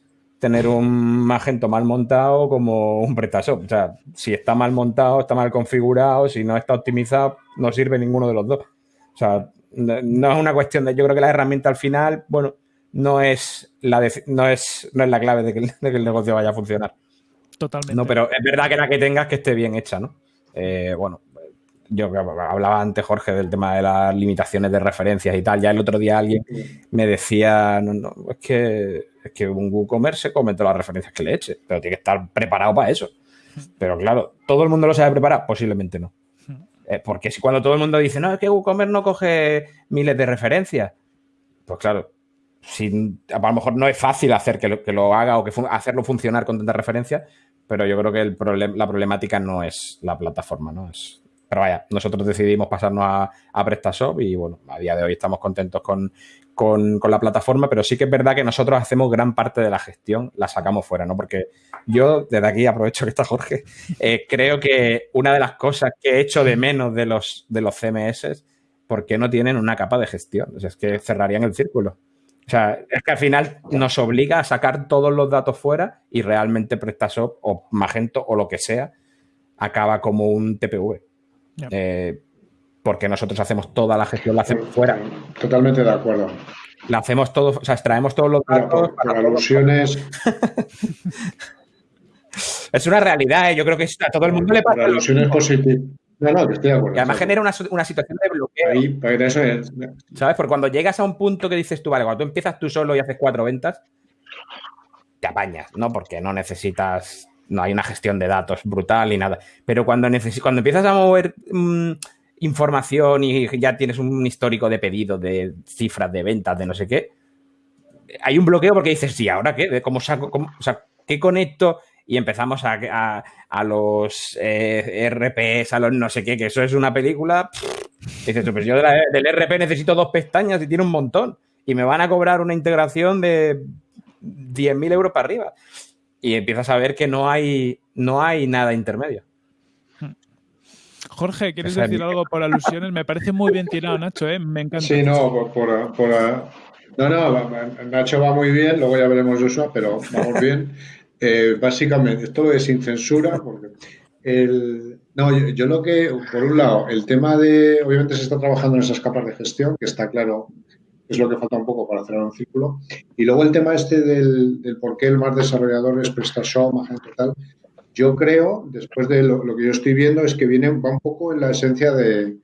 [SPEAKER 3] tener un Magento mal montado como un PrestaShop. O sea, si está mal montado, está mal configurado, si no está optimizado, no sirve ninguno de los dos. O sea, no es una cuestión de. Yo creo que la herramienta al final, bueno, no es la, no es, no es la clave de que, el negocio vaya a funcionar.
[SPEAKER 1] Totalmente.
[SPEAKER 3] No, pero es verdad que la que tengas que esté bien hecha, ¿no? Eh, bueno, yo hablaba antes, Jorge, del tema de las limitaciones de referencias y tal. Ya el otro día alguien me decía, no, no, es que, es que un WooCommerce se come todas las referencias que le eche, pero tiene que estar preparado para eso. Pero claro, ¿todo el mundo lo sabe preparar? Posiblemente no. Eh, porque si cuando todo el mundo dice, no, es que WooCommerce no coge miles de referencias, pues claro, a lo mejor no es fácil hacer que lo, que lo haga o que hacerlo funcionar con tantas referencias, pero yo creo que el la problemática no es la plataforma, ¿no? Es pero vaya, nosotros decidimos pasarnos a, PrestaShop y bueno, a día de hoy estamos contentos con, la plataforma, pero sí que es verdad que nosotros hacemos gran parte de la gestión, la sacamos fuera, ¿no? Porque yo, desde aquí aprovecho que está Jorge, eh, creo que una de las cosas que he hecho de menos de los, de los CMS, porque no tienen una capa de gestión? O sea, es que cerrarían el círculo. O sea, es que al final nos obliga a sacar todos los datos fuera y realmente PrestaShop o Magento o lo que sea acaba como un TPV. Eh, porque nosotros hacemos toda la gestión, la hacemos fuera.
[SPEAKER 2] Totalmente de acuerdo.
[SPEAKER 3] La hacemos todo, o sea, extraemos todos los datos.
[SPEAKER 2] para alusiones.
[SPEAKER 3] es una realidad, ¿eh? yo creo que a todo el mundo le pasa.
[SPEAKER 2] alusiones positivas. No, no, estoy de acuerdo.
[SPEAKER 3] Y además genera una, situación de bloqueo. Ahí, para eso es. ¿Sabes? Porque cuando llegas a un punto que dices tú, vale, cuando tú empiezas tú solo y haces cuatro ventas, te apañas, ¿no? Porque no necesitas no hay una gestión de datos brutal ni nada. Pero cuando, cuando empiezas a mover mm, información y ya tienes un histórico de pedidos, de cifras, de ventas, de no sé qué, hay un bloqueo porque dices, sí, ¿ahora qué? ¿Cómo saco? o sea, ¿qué conecto? Y empezamos a, a, los eh, RPs, a los no sé qué, que eso es una película. dices, pues yo del RP necesito dos pestañas y tiene un montón. Y me van a cobrar una integración de 10.000 euros para arriba y empiezas a ver que no hay, no hay nada intermedio.
[SPEAKER 1] Jorge, ¿quieres decir algo por alusiones? Me parece muy bien tirado, Nacho, ¿eh? Me encanta.
[SPEAKER 2] Sí, no, por, por, no, no, Nacho va muy bien, luego ya veremos eso, pero vamos bien. Eh, básicamente, esto es sin censura, porque el, no, yo, lo que, por un lado, el tema de, obviamente se está trabajando en esas capas de gestión, que está claro, es lo que falta un poco para cerrar un círculo. Y luego el tema este del, por qué el más desarrollador es PrestaShop, Magento tal. Yo creo, después de lo, que yo estoy viendo, es que viene va un poco en la esencia de,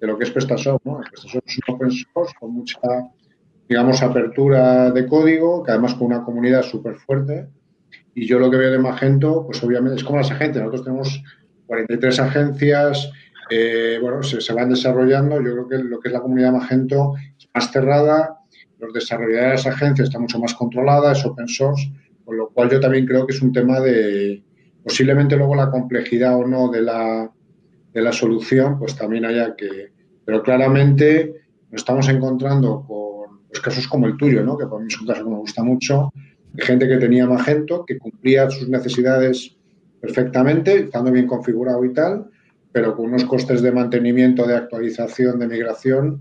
[SPEAKER 2] lo que es PrestaShop. ¿no? PrestaShop es un open source con mucha, digamos, apertura de código, que además con una comunidad súper fuerte. Y yo lo que veo de Magento, pues obviamente es como las agencias. Nosotros tenemos 43 agencias, eh, bueno, se, van desarrollando. Yo creo que lo que es la comunidad Magento más cerrada, los desarrolladores de las agencias están mucho más controlada, es open source, con lo cual yo también creo que es un tema de posiblemente luego la complejidad o no de la, de la solución, pues también haya que. Pero claramente nos estamos encontrando con casos como el tuyo, ¿no? que por mí es un caso que me gusta mucho, de gente que tenía Magento, que cumplía sus necesidades perfectamente, estando bien configurado y tal, pero con unos costes de mantenimiento, de actualización, de migración,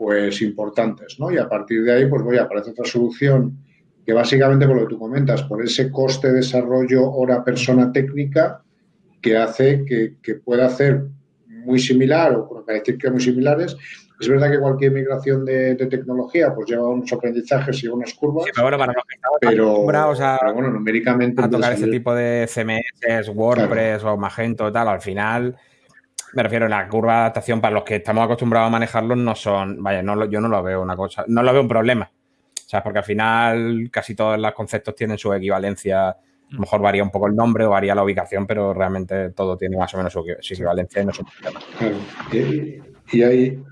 [SPEAKER 2] pues importantes, ¿no? Y a partir de ahí, pues voy a aparecer otra solución que básicamente, por lo que tú comentas, por ese coste de desarrollo hora persona técnica, que hace que, que pueda hacer muy similar o por características muy similares, es verdad que cualquier migración de, tecnología pues lleva unos aprendizajes y unas curvas. pero bueno, para
[SPEAKER 3] los
[SPEAKER 2] a, pero bueno, numéricamente.
[SPEAKER 3] A tocar ese tipo de CMS, WordPress o Magento tal, al final, me refiero, la curva de adaptación para los que estamos acostumbrados a manejarlos no son, vaya, no, yo no lo veo una cosa, no lo veo un problema. ¿Sabes? Porque al final casi todos los conceptos tienen su equivalencia. A lo mm. mejor varía un poco el nombre o varía la ubicación, pero realmente todo tiene más o menos su, equivalencia y no es un problema.
[SPEAKER 2] Claro. y hay,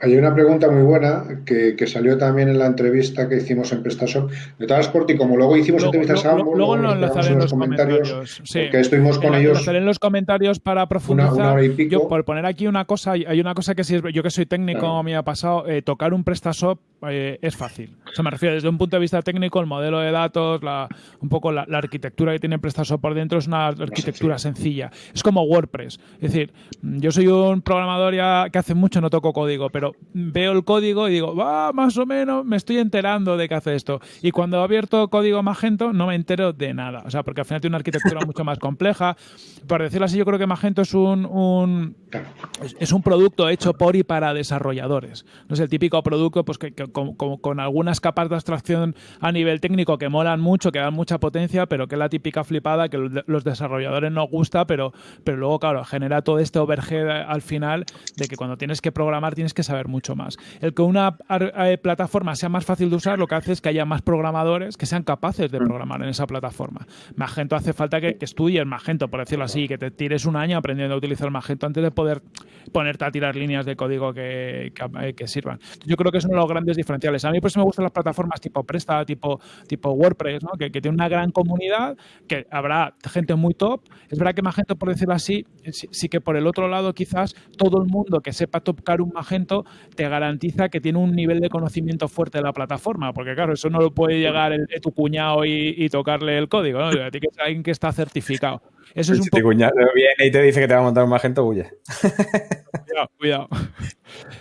[SPEAKER 2] hay una pregunta muy buena que, salió también en la entrevista que hicimos en PrestaShop de Transport y como luego hicimos entrevistas a ambos,
[SPEAKER 1] luego, lo enlazaré en los comentarios,
[SPEAKER 2] que estuvimos con ellos.
[SPEAKER 1] en los comentarios para profundizar. Yo por poner aquí una cosa, hay una cosa que sí, yo que soy técnico me ha pasado, eh, tocar un PrestaShop eh, es fácil. O sea, me refiero desde un punto de vista técnico, el modelo de datos, la, un poco la, arquitectura que tiene PrestaShop por dentro es una arquitectura sencilla. Es como WordPress. Es decir, yo soy un programador ya que hace mucho no toco código, pero veo el código y digo, va, más o menos me estoy enterando de que hace esto. Y cuando he abierto código Magento no me entero de nada. O sea, porque al final tiene una arquitectura mucho más compleja. Por decirlo así, yo creo que Magento es un, un es un producto hecho por y para desarrolladores. No es el típico producto pues que, con, con, algunas capas de abstracción a nivel técnico que molan mucho, que dan mucha potencia, pero que es la típica flipada que los desarrolladores no gusta, pero, pero luego, claro, genera todo este overhead al final de que cuando tienes que programar tienes que saber mucho más. El que una eh, plataforma sea más fácil de usar lo que hace es que haya más programadores que sean capaces de mm. programar en esa plataforma. Magento hace falta que, estudies Magento, por decirlo así, que te tires un año aprendiendo a utilizar Magento antes de poder ponerte a tirar líneas de código que, que, sirvan. Yo creo que es uno de los grandes diferenciales. A mí por eso me gustan las plataformas tipo Presta, tipo, tipo WordPress, ¿no? que, que tiene una gran comunidad, que habrá gente muy top. Es verdad que Magento, por decirlo así, sí, que por el otro lado quizás todo el mundo que sepa tocar un Magento te garantiza que tiene un nivel de conocimiento fuerte de la plataforma, porque claro, eso no lo puede llegar el, tu cuñado y, tocarle el código, ¿no? Tiene que ser alguien que está certificado. Eso es un
[SPEAKER 3] si tu cuñado viene y te dice que te va a montar un Magento, huye.
[SPEAKER 1] Cuidado, cuidado.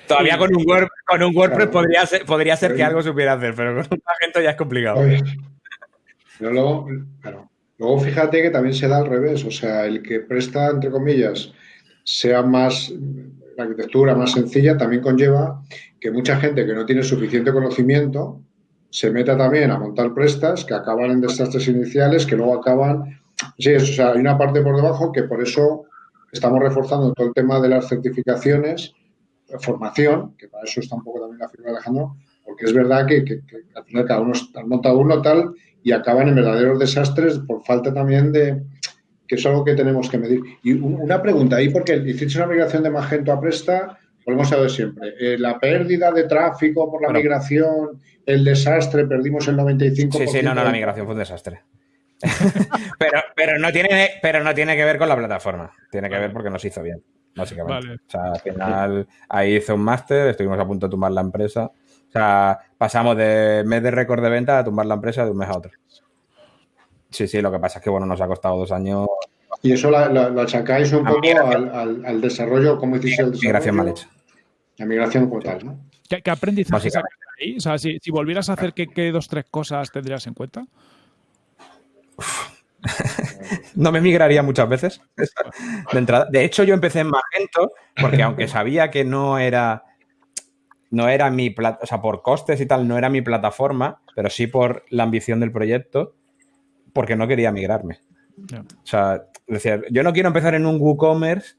[SPEAKER 3] Todavía con un, con un WordPress podría ser, podría ser que algo supiera hacer, pero con un Magento ya es complicado.
[SPEAKER 2] Pero luego, luego fíjate que también se da al revés, o sea, el que presta, entre comillas, sea más la arquitectura más sencilla también conlleva que mucha gente que no tiene suficiente conocimiento se meta también a montar prestas que acaban en desastres iniciales, que luego acaban... Sí, o sea, hay una parte por debajo que por eso estamos reforzando todo el tema de las certificaciones, formación, que para eso está un poco también la firma Alejandro, porque es verdad que, al final cada uno ha montado uno tal y acaban en verdaderos desastres por falta también de, que es algo que tenemos que medir. Y una pregunta ahí, porque hiciste una migración de Magento a Presta, volvemos a ver siempre. Eh, la pérdida de tráfico por la migración, el desastre, perdimos el 95%.
[SPEAKER 3] Sí, sí, no, no, la migración fue un desastre. pero, pero, no tiene, pero no tiene que ver con la plataforma, tiene que ver porque nos hizo bien, básicamente. O sea, al final ahí hice un máster, estuvimos a punto de tumbar la empresa. O sea, pasamos de mes de récord de venta a tumbar la empresa de un mes a otro. Sí, sí, lo que pasa es que bueno, nos ha costado dos años.
[SPEAKER 2] ¿Y eso lo achacáis un poco al, al, desarrollo, como decís, el
[SPEAKER 3] Migración mal hecha.
[SPEAKER 2] La migración como tal, ¿no?
[SPEAKER 1] ¿Qué, qué aprendizaje ahí? O sea, si, volvieras a hacer, ¿qué, dos, tres cosas tendrías en cuenta?
[SPEAKER 3] no me migraría muchas veces de entrada. De hecho, yo empecé en Magento porque aunque sabía que no era no era mi o sea, por costes y tal, no era mi plataforma, pero sí por la ambición del proyecto, porque no quería migrarme. O sea, decía, yo no quiero empezar en un WooCommerce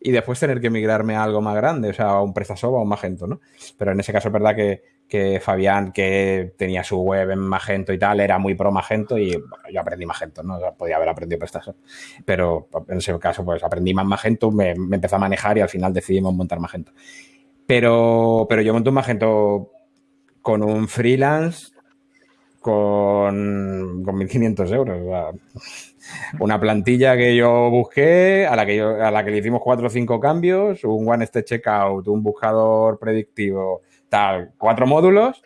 [SPEAKER 3] y después tener que migrarme a algo más grande, o sea, a un PrestaShop o a un Magento, ¿no? Pero en ese caso es verdad que, que Fabián, que tenía su web en Magento y tal, era muy pro Magento y yo aprendí Magento, ¿no? Podía haber aprendido PrestaShop. Pero en ese caso, pues aprendí más Magento, me, me empecé a manejar y al final decidimos montar Magento. Pero, pero yo monté un Magento con un freelance con, con 1.500 euros. una plantilla que yo busqué, a la que, a la que le hicimos cuatro o cinco cambios, un one step checkout, un buscador predictivo, tal, cuatro módulos.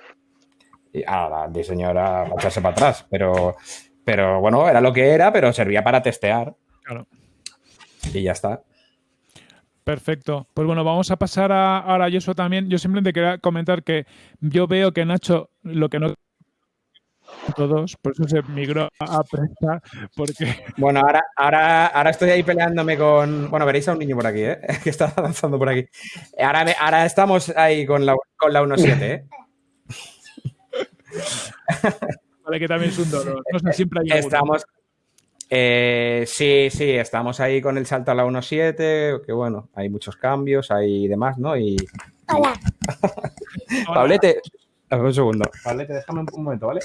[SPEAKER 3] Y a la diseñadora a echarse para atrás. Pero, pero bueno, era lo que era, pero servía para testear. Claro. Y ya está.
[SPEAKER 1] Perfecto. Pues bueno, vamos a pasar a, ahora a eso también. Yo simplemente quería comentar que yo veo que Nacho lo que no todos, por eso se migró a prensa, porque...
[SPEAKER 3] Bueno, ahora, ahora, ahora estoy ahí peleándome con... Bueno, veréis a un niño por aquí, ¿eh? que está avanzando por aquí. Ahora, ahora estamos ahí con la, con la 1.7, ¿eh?
[SPEAKER 1] vale, que también es un dolor. No sé, siempre hay
[SPEAKER 3] Estamos... Eh, sí, sí, estamos ahí con el salto a la 1.7, que bueno, hay muchos cambios, hay demás, ¿no? Y... Hola. Pablete, un segundo. Pablete, déjame un momento, ¿vale?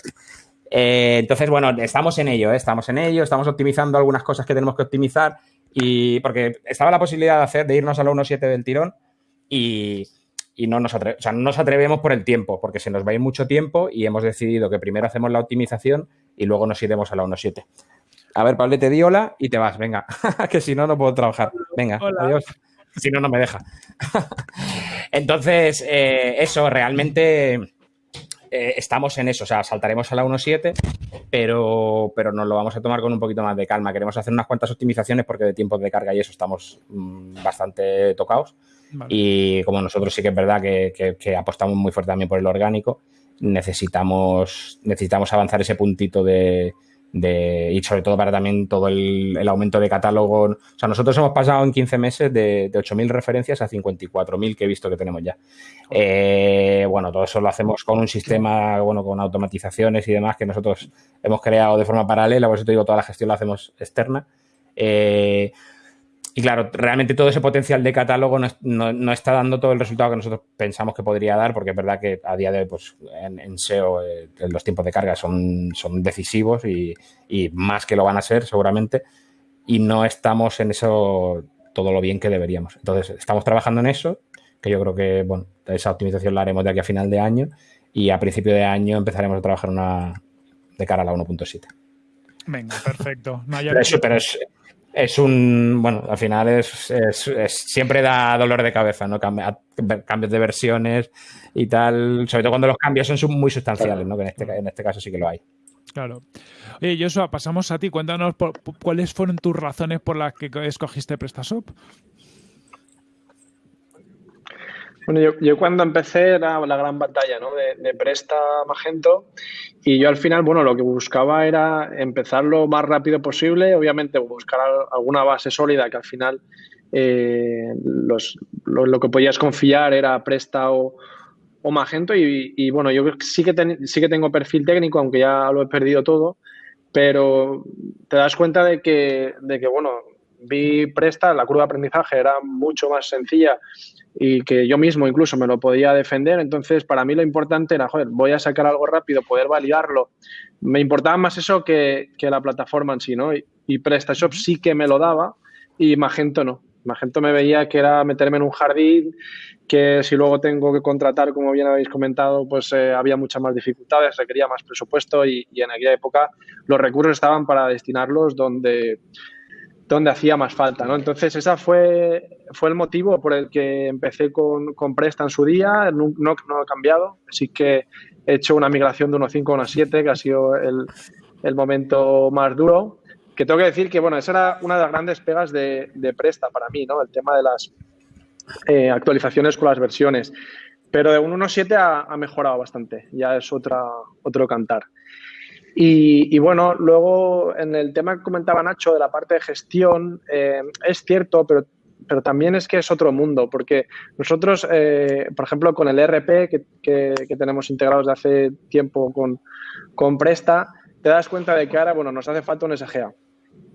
[SPEAKER 3] Eh, entonces, bueno, estamos en ello, ¿eh? estamos en ello, estamos optimizando algunas cosas que tenemos que optimizar y porque estaba la posibilidad de hacer, de irnos a la 1.7 del tirón y, no nos, o sea, no nos atrevemos por el tiempo, porque se nos va a ir mucho tiempo y hemos decidido que primero hacemos la optimización y luego nos iremos a la 1.7. A ver, Pablo, te di hola y te vas, venga, que si no, no puedo trabajar. Venga, adiós. Si no, no me deja. Entonces, eh, eso, realmente eh, estamos en eso, o sea, saltaremos a la 1.7, pero, pero nos lo vamos a tomar con un poquito más de calma. Queremos hacer unas cuantas optimizaciones porque de tiempos de carga y eso estamos mm, bastante tocados. Y como nosotros sí que es verdad que, apostamos muy fuerte también por el orgánico, necesitamos, necesitamos avanzar ese puntito de, de, y sobre todo para también todo el, aumento de catálogo. O sea, nosotros hemos pasado en 15 meses de, de 8.000 referencias a 54.000 que he visto que tenemos ya. Eh, bueno, todo eso lo hacemos con un sistema, bueno, con automatizaciones y demás que nosotros hemos creado de forma paralela, por eso te digo, toda la gestión la hacemos externa. Eh, y claro, realmente todo ese potencial de catálogo no, está dando todo el resultado que nosotros pensamos que podría dar, porque es verdad que a día de hoy, pues en, SEO, eh, los tiempos de carga son, son decisivos y, más que lo van a ser, seguramente, y no estamos en eso todo lo bien que deberíamos. Entonces, estamos trabajando en eso, que yo creo que, bueno, esa optimización la haremos de aquí a final de año y a principio de año empezaremos a trabajar una de cara a la 1.7.
[SPEAKER 1] Venga, perfecto.
[SPEAKER 3] pero es es un, bueno, al final es, siempre da dolor de cabeza, ¿no? cambios de versiones y tal, sobre todo cuando los cambios son muy sustanciales, ¿no? Que en este, en este caso sí que lo hay.
[SPEAKER 1] Claro. Oye, Joshua, pasamos a ti. Cuéntanos cuáles fueron tus razones por las que escogiste PrestaShop.
[SPEAKER 4] Bueno, yo, cuando empecé era la gran batalla ¿no? de, Presta Magento y yo al final, bueno, lo que buscaba era empezar lo más rápido posible, obviamente buscar alguna base sólida que al final eh, lo, que podías confiar era Presta o, Magento y, bueno, yo sí que, sí que tengo perfil técnico, aunque ya lo he perdido todo, pero te das cuenta de que, de que bueno, vi Presta, la curva de aprendizaje era mucho más sencilla y que yo mismo incluso me lo podía defender. Entonces, para mí lo importante era, joder, voy a sacar algo rápido, poder validarlo. Me importaba más eso que, la plataforma en sí, ¿no? Y, PrestaShop sí que me lo daba y Magento no. Magento me veía que era meterme en un jardín, que si luego tengo que contratar, como bien habéis comentado, pues eh, había muchas más dificultades, requería más presupuesto y, y en aquella época los recursos estaban para destinarlos donde donde hacía más falta, ¿no? Entonces, ese fue, fue el motivo por el que empecé con, con Presta en su día, no, no, ha cambiado, así que he hecho una migración de 1.5 a 1.7, que ha sido el, el, momento más duro, que tengo que decir que, bueno, esa era una de las grandes pegas de, de Presta para mí, ¿no? El tema de las eh, actualizaciones con las versiones, pero de 1.7 ha, ha mejorado bastante, ya es otra, otro cantar. Y, bueno, luego en el tema que comentaba Nacho de la parte de gestión, eh, es cierto, pero, pero también es que es otro mundo, porque nosotros, eh, por ejemplo, con el ERP que, que, tenemos integrados de hace tiempo con, con Presta, te das cuenta de que ahora, bueno, nos hace falta un SGA.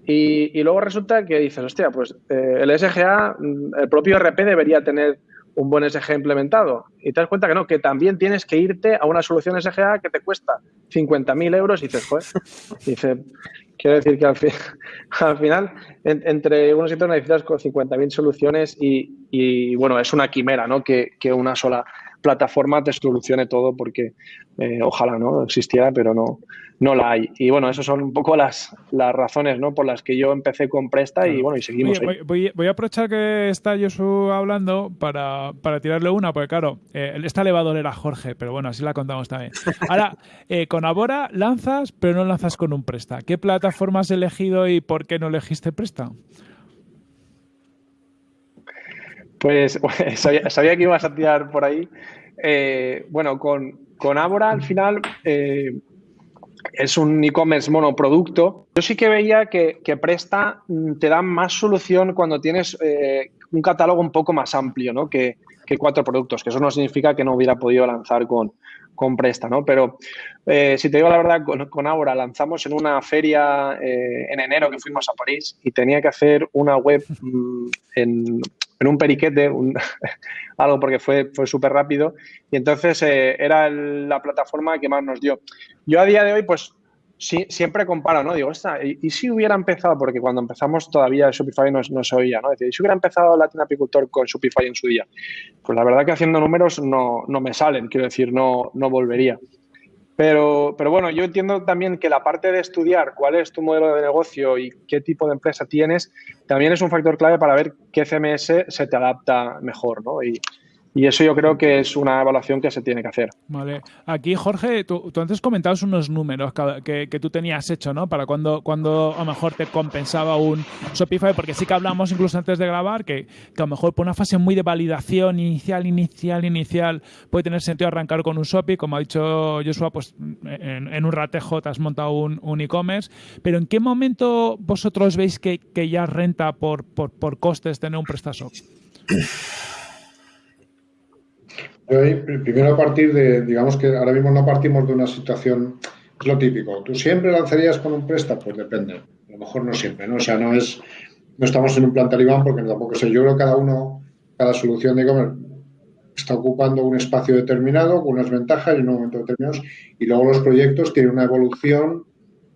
[SPEAKER 4] Y, y luego resulta que dices, hostia, pues eh, el SGA, mm, el propio ERP debería tener un buen SG implementado. Y te das cuenta que no, que también tienes que irte a una solución SGA que te cuesta 50.000 euros y dices, joder, dice, quiero decir que al, al final, entre unos y otros necesitas con 50.000 soluciones y, y, bueno, es una quimera, ¿no? Que, que una sola plataforma te solucione todo porque eh, ojalá no existiera, pero no, no la hay. Y bueno, esas son un poco las, las razones ¿no? por las que yo empecé con Presta y bueno, y seguimos.
[SPEAKER 1] voy, voy, a aprovechar que está Josu hablando para, para tirarle una, porque claro, eh, esta le va a doler a Jorge, pero bueno, así la contamos también. Ahora, eh, con Abora lanzas, pero no lanzas con un Presta. ¿Qué plataforma has elegido y por qué no elegiste Presta?
[SPEAKER 4] Pues sabía, que ibas a tirar por ahí. Eh, bueno, con, con Abora al final eh, es un e-commerce monoproducto. Yo sí que veía que, Presta mm, te da más solución cuando tienes eh, un catálogo un poco más amplio ¿no? que, cuatro productos, que eso no significa que no hubiera podido lanzar con, con Presta, ¿no? Pero si te digo la verdad, con, con Abora lanzamos en una feria en enero que fuimos a París y tenía que hacer una web mm, en en un periquete, algo porque fue, fue súper rápido y entonces eh, era la plataforma que más nos dio. Yo a día de hoy, pues sí, siempre comparo, ¿no? Digo, ¿y, si hubiera empezado? Porque cuando empezamos todavía Shopify no, se oía, ¿no? Decir, ¿y si hubiera empezado Latin Apicultor con Shopify en su día? Pues la verdad que haciendo números no, no me salen, quiero decir, no, no volvería. Pero, pero bueno, yo entiendo también que la parte de estudiar cuál es tu modelo de negocio y qué tipo de empresa tienes, también es un factor clave para ver qué CMS se te adapta mejor, ¿no? Y, y eso yo creo que es una evaluación que se tiene que hacer.
[SPEAKER 1] Vale. Aquí, Jorge, tú, antes comentabas unos números que, tú tenías hecho, ¿no? Para cuando, cuando a lo mejor te compensaba un Shopify, porque sí que hablamos incluso antes de grabar que, que a lo mejor por una fase muy de validación inicial, inicial, inicial, puede tener sentido arrancar con un Shopify. Como ha dicho Joshua, pues en, un ratejo te has montado un, e-commerce. Pero ¿en qué momento vosotros veis que, ya renta por, por, por costes tener un PrestaShop?
[SPEAKER 2] primero a partir de, digamos que ahora mismo no partimos de una situación, es lo típico. ¿Tú siempre lanzarías con un préstamo? Pues depende. A lo mejor no siempre, ¿no? O sea, no es, no estamos en un plan talibán porque tampoco sé. Yo creo que cada uno, cada solución de e-commerce está ocupando un espacio determinado, con unas ventajas y en un momento determinado. Y luego los proyectos tienen una evolución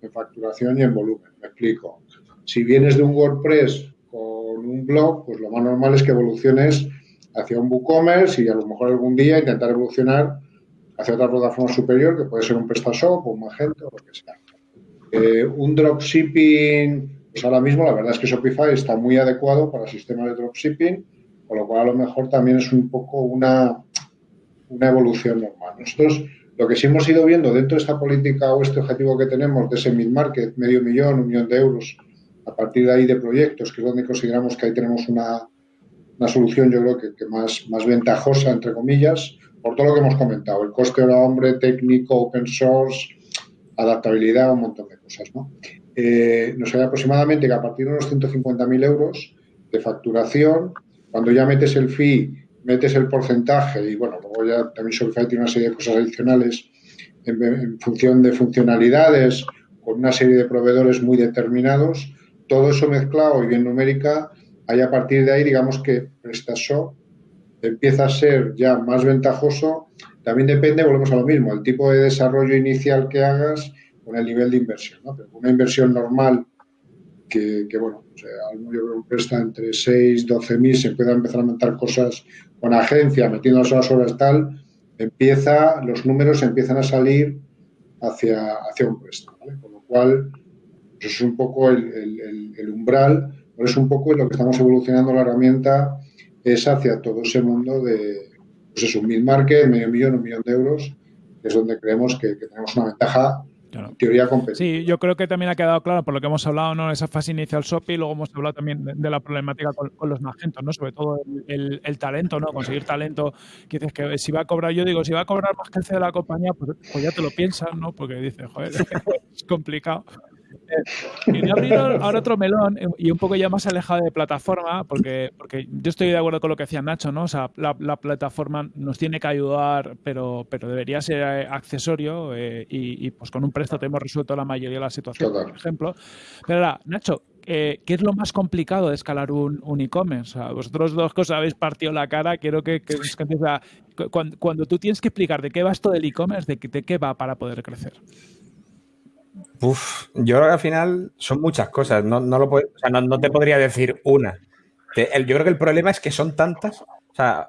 [SPEAKER 2] en facturación y en volumen. Me explico. Si vienes de un WordPress con un blog, pues lo más normal es que evoluciones hacia un WooCommerce y a lo mejor algún día intentar evolucionar hacia otra plataforma superior, que puede ser un PrestaShop o un Magento o lo que sea. Eh, un dropshipping, pues ahora mismo la verdad es que Shopify está muy adecuado para sistemas de dropshipping, con lo cual a lo mejor también es un poco una, una evolución normal. Nosotros lo que sí hemos ido viendo dentro de esta política o este objetivo que tenemos de ese mid-market, medio millón, un millón de euros, a partir de ahí de proyectos, que es donde consideramos que ahí tenemos una, una solución yo creo que, más, más ventajosa, entre comillas, por todo lo que hemos comentado, el coste hora hombre, técnico, open source, adaptabilidad, un montón de cosas. ¿no? Eh, nos sale aproximadamente que a partir de unos 150.000 euros de facturación, cuando ya metes el fee, metes el porcentaje y bueno, luego ya también Shopify tiene una serie de cosas adicionales en función de funcionalidades, con una serie de proveedores muy determinados, todo eso mezclado y bien numérica Ahí a partir de ahí, digamos que PrestaShop empieza a ser ya más ventajoso. También depende, volvemos a lo mismo, el tipo de desarrollo inicial que hagas con el nivel de inversión. una inversión normal que, bueno, o sea, yo creo que presta entre 6, 12 mil, se puede empezar a montar cosas con agencia, metiendo las horas tal, empieza, los números empiezan a salir hacia, hacia un préstamo, Con lo cual, eso es un poco el umbral por eso un poco lo que estamos evolucionando la herramienta es hacia todo ese mundo de, pues eso, un mil market, medio millón, un millón de euros, que es donde creemos que, tenemos una ventaja teoría competir.
[SPEAKER 1] Sí, yo creo que también ha quedado claro por lo que hemos hablado, ¿no? Esa fase inicial SOP y luego hemos hablado también de, la problemática con, los magentos, ¿no? Sobre todo el, talento, ¿no? Conseguir talento. Que dices que si va a cobrar, yo digo, si va a cobrar más que el de la compañía, pues, pues, ya te lo piensas, ¿no? Porque dices, joder, es complicado. Quería abrir ahora otro melón eh, y un poco ya más alejado de plataforma, porque, porque yo estoy de acuerdo con lo que decía Nacho, ¿no? O sea, la, plataforma nos tiene que ayudar, pero, pero debería ser eh, accesorio eh, y, pues con un préstamo hemos resuelto la mayoría de las situaciones, por ejemplo. Pero ahora, Nacho, ¿qué es lo más complicado de escalar un, e-commerce? vosotros dos cosas habéis partido la cara, quiero que, que, cuando, cuando, tú tienes que explicar de qué va esto del e-commerce, de, de qué va para poder crecer.
[SPEAKER 3] Uf, yo creo que al final son muchas cosas. No, no lo no, te podría decir una. yo creo que el problema es que son tantas. O sea,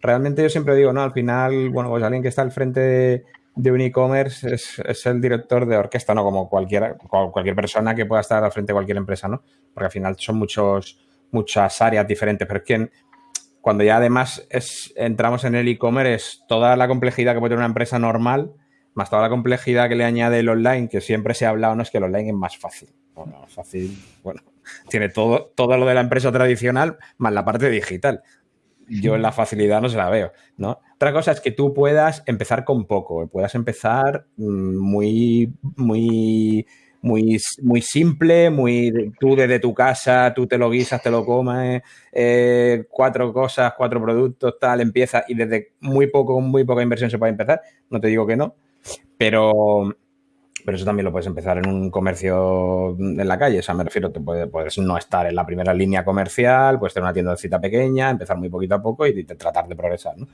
[SPEAKER 3] realmente yo siempre digo, ¿no? Al final, bueno, pues alguien que está al frente de, un e-commerce es, el director de orquesta, ¿no? Como cualquiera, cualquier persona que pueda estar al frente de cualquier empresa, ¿no? Porque al final son muchos, muchas áreas diferentes. Pero es que cuando ya además es, entramos en el e-commerce, es toda la complejidad que puede tener una empresa normal más toda la complejidad que le añade el online, que siempre se ha hablado, no es que el online es más fácil. Bueno, fácil, bueno, tiene todo, todo lo de la empresa tradicional más la parte digital. Yo la facilidad no se la veo, ¿no? Otra cosa es que tú puedas empezar con poco, puedas empezar mm, muy, muy, muy, muy simple, muy tú desde tu casa, tú te lo guisas, te lo comes, eh, cuatro cosas, cuatro productos, tal, empieza y desde muy poco, muy poca inversión se puede empezar. No te digo que no, pero, pero eso también lo puedes empezar en un comercio en la calle. O sea, me refiero, te puedes, no estar en la primera línea comercial, puedes tener una tienda de cita pequeña, empezar muy poquito a poco y, tratar de progresar, ¿no?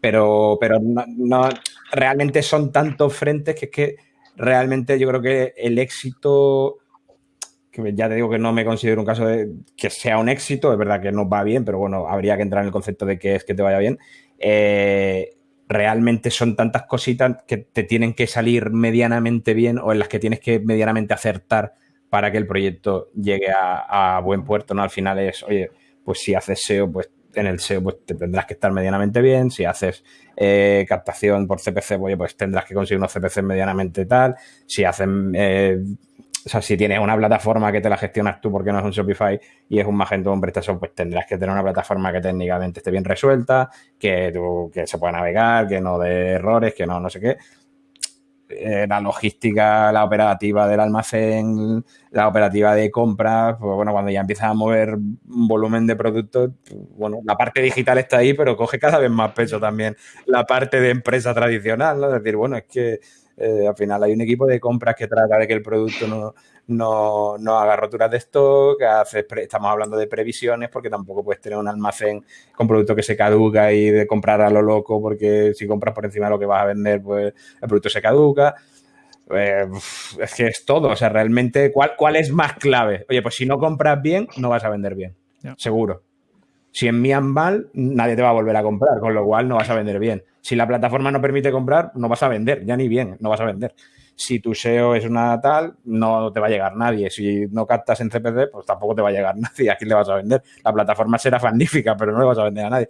[SPEAKER 3] Pero, pero no, realmente son tantos frentes que es que realmente yo creo que el éxito que ya te digo que no me considero un caso de que sea un éxito, es verdad que no va bien, pero bueno, habría que entrar en el concepto de que es que te vaya bien. Eh, realmente son tantas cositas que te tienen que salir medianamente bien o en las que tienes que medianamente acertar para que el proyecto llegue a, buen puerto, ¿no? Al final es, oye, pues si haces SEO, pues en el SEO pues te tendrás que estar medianamente bien, si haces eh, captación por CPC, oye, pues tendrás que conseguir unos CPC medianamente tal, si hacen eh, o sea, si tienes una plataforma que te la gestionas tú porque no es un Shopify y es un Magento o un PrestaShop, pues tendrás que tener una plataforma que técnicamente esté bien resuelta, que, que se pueda navegar, que no dé errores, que no, no sé qué. Eh, la logística, la operativa del almacén, la operativa de compras, pues bueno, cuando ya empiezas a mover un volumen de productos, bueno, la parte digital está ahí, pero coge cada vez más peso también la parte de empresa tradicional, ¿no? Es decir, bueno, es que eh, al final hay un equipo de compras que trata de que el producto no, no, no haga roturas de stock, hace, estamos hablando de previsiones porque tampoco puedes tener un almacén con producto que se caduca y de comprar a lo loco porque si compras por encima de lo que vas a vender, pues el producto se caduca. Eh, es que es todo, o sea, realmente, ¿cuál, ¿cuál es más clave? Oye, pues si no compras bien, no vas a vender bien, seguro. Si envían mal, nadie te va a volver a comprar, con lo cual no vas a vender bien. Si la plataforma no permite comprar, no vas a vender, ya ni bien, no vas a vender. Si tu SEO es una tal, no te va a llegar nadie. Si no captas en CPC, pues tampoco te va a llegar nadie. ¿A quién le vas a vender? La plataforma será magnífica, pero no le vas a vender a nadie.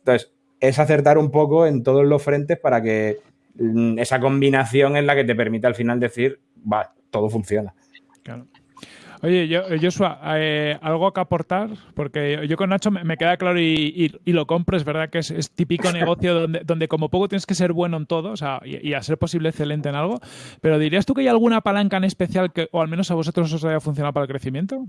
[SPEAKER 3] Entonces, es acertar un poco en todos los frentes para que mm, esa combinación es la que te permite al final decir, va, todo funciona. Claro.
[SPEAKER 1] Oye, yo, Joshua, eh, ¿algo que aportar? Porque yo con Nacho me, queda claro y, lo compro, es verdad que es, típico negocio donde, donde, como poco tienes que ser bueno en todo, o sea, y, a ser posible excelente en algo, pero ¿dirías tú que hay alguna palanca en especial que, o al menos a vosotros os haya funcionado para el crecimiento?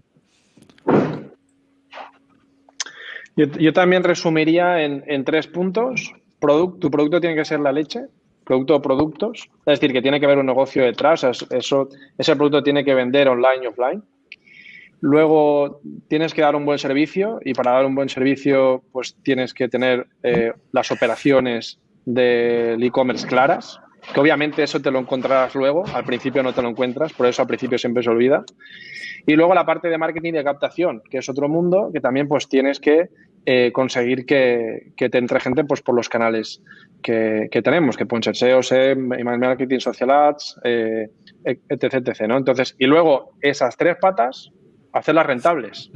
[SPEAKER 4] Yo, también resumiría en, tres puntos. tu producto tiene que ser la leche, producto o productos, es decir, que tiene que haber un negocio detrás, ese producto tiene que vender online y offline. Luego tienes que dar un buen servicio y para dar un buen servicio pues tienes que tener eh, las operaciones del e-commerce claras, que obviamente eso te lo encontrarás luego, al principio no te lo encuentras, por eso al principio siempre se olvida. Y luego la parte de marketing y de captación, que es otro mundo que también pues tienes que eh, conseguir que, te entre gente pues, por los canales que, tenemos, que pueden ser SEO, SEM, email marketing, social ads, eh, etc, etc. ¿no? Entonces, y luego esas tres patas hacerlas rentables,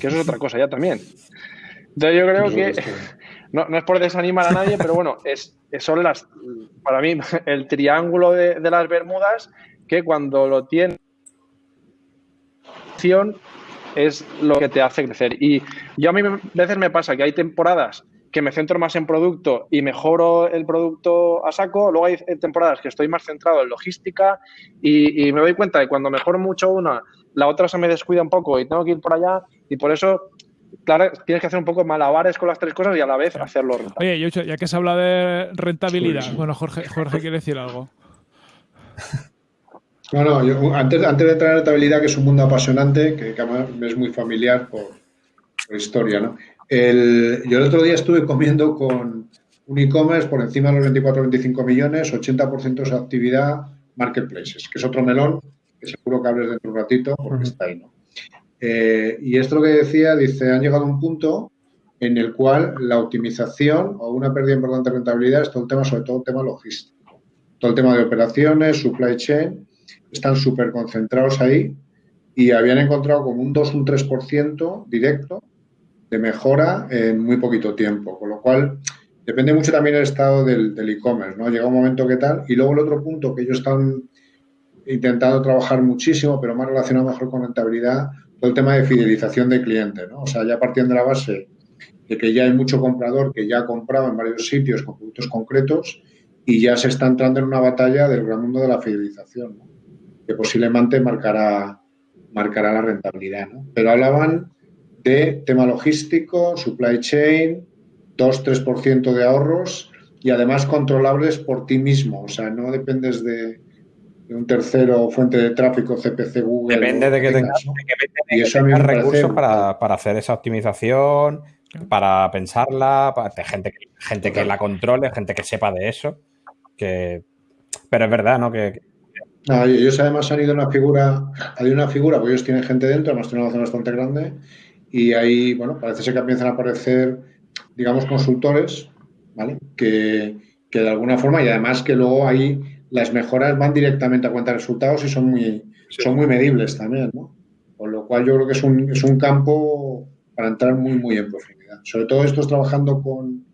[SPEAKER 4] que eso es otra cosa ya también. Entonces yo creo que, no, es por desanimar a nadie, pero bueno, es, son las, para mí, el triángulo de, las Bermudas que cuando lo tienes es lo que te hace crecer. Y yo a mí a veces me pasa que hay temporadas que me centro más en producto y mejoro el producto a saco. Luego hay temporadas que estoy más centrado en logística y, me doy cuenta de cuando mejoro mucho una, la otra se me descuida un poco y tengo que ir por allá. Y por eso claro, tienes que hacer un poco malabares con las tres cosas y a la vez hacerlo
[SPEAKER 1] rentable. Oye, ya que se habla de rentabilidad, bueno, Jorge, Jorge quiere decir algo.
[SPEAKER 2] No, no, antes, antes de entrar en rentabilidad, que es un mundo apasionante, que, además me es muy familiar por, por historia, ¿no? El, yo el otro día estuve comiendo con un e-commerce por encima de los 24-25 millones, 80% de su actividad marketplaces, que es otro melón que seguro que hables dentro de un ratito porque está ahí, ¿no? Eh, y esto lo que decía, dice, han llegado a un punto en el cual la optimización o una pérdida importante de rentabilidad es todo el tema, sobre todo el tema logístico. Todo el tema de operaciones, supply chain, están súper concentrados ahí y habían encontrado como un 2, un 3% directo de mejora en muy poquito tiempo, con lo cual depende mucho también del estado del e-commerce, ¿no? Llega un momento que tal, y luego el otro punto que ellos están intentando trabajar muchísimo, pero más relacionado mejor con rentabilidad, todo el tema de fidelización de clientes, ¿no? O sea, ya partiendo de la base de que ya hay mucho comprador que ya ha comprado en varios sitios con productos concretos y ya se está entrando en una batalla del gran mundo de la fidelización, que posiblemente marcará, marcará la rentabilidad. Pero hablaban de tema logístico, supply chain, 2-3% de ahorros y además controlables por ti mismo. O sea, no dependes de, un tercero fuente de tráfico, CPC, Google.
[SPEAKER 3] Depende de que tengas, recursos para, hacer esa optimización, para pensarla, para gente, gente que la controle, gente que sepa de eso. Que... Pero es verdad, ¿no? Que,
[SPEAKER 2] ellos además han ido a una figura, hay una figura, porque ellos tienen gente dentro, además tienen una zona bastante grande, y ahí, bueno, parece ser que empiezan a aparecer, digamos, consultores, ¿vale? Que, de alguna forma, y además que luego ahí las mejoras van directamente a cuenta de resultados y son muy, son muy medibles también, ¿no? Con lo cual yo creo que es un, es un campo para entrar muy, muy en profundidad. Sobre todo esto es trabajando con,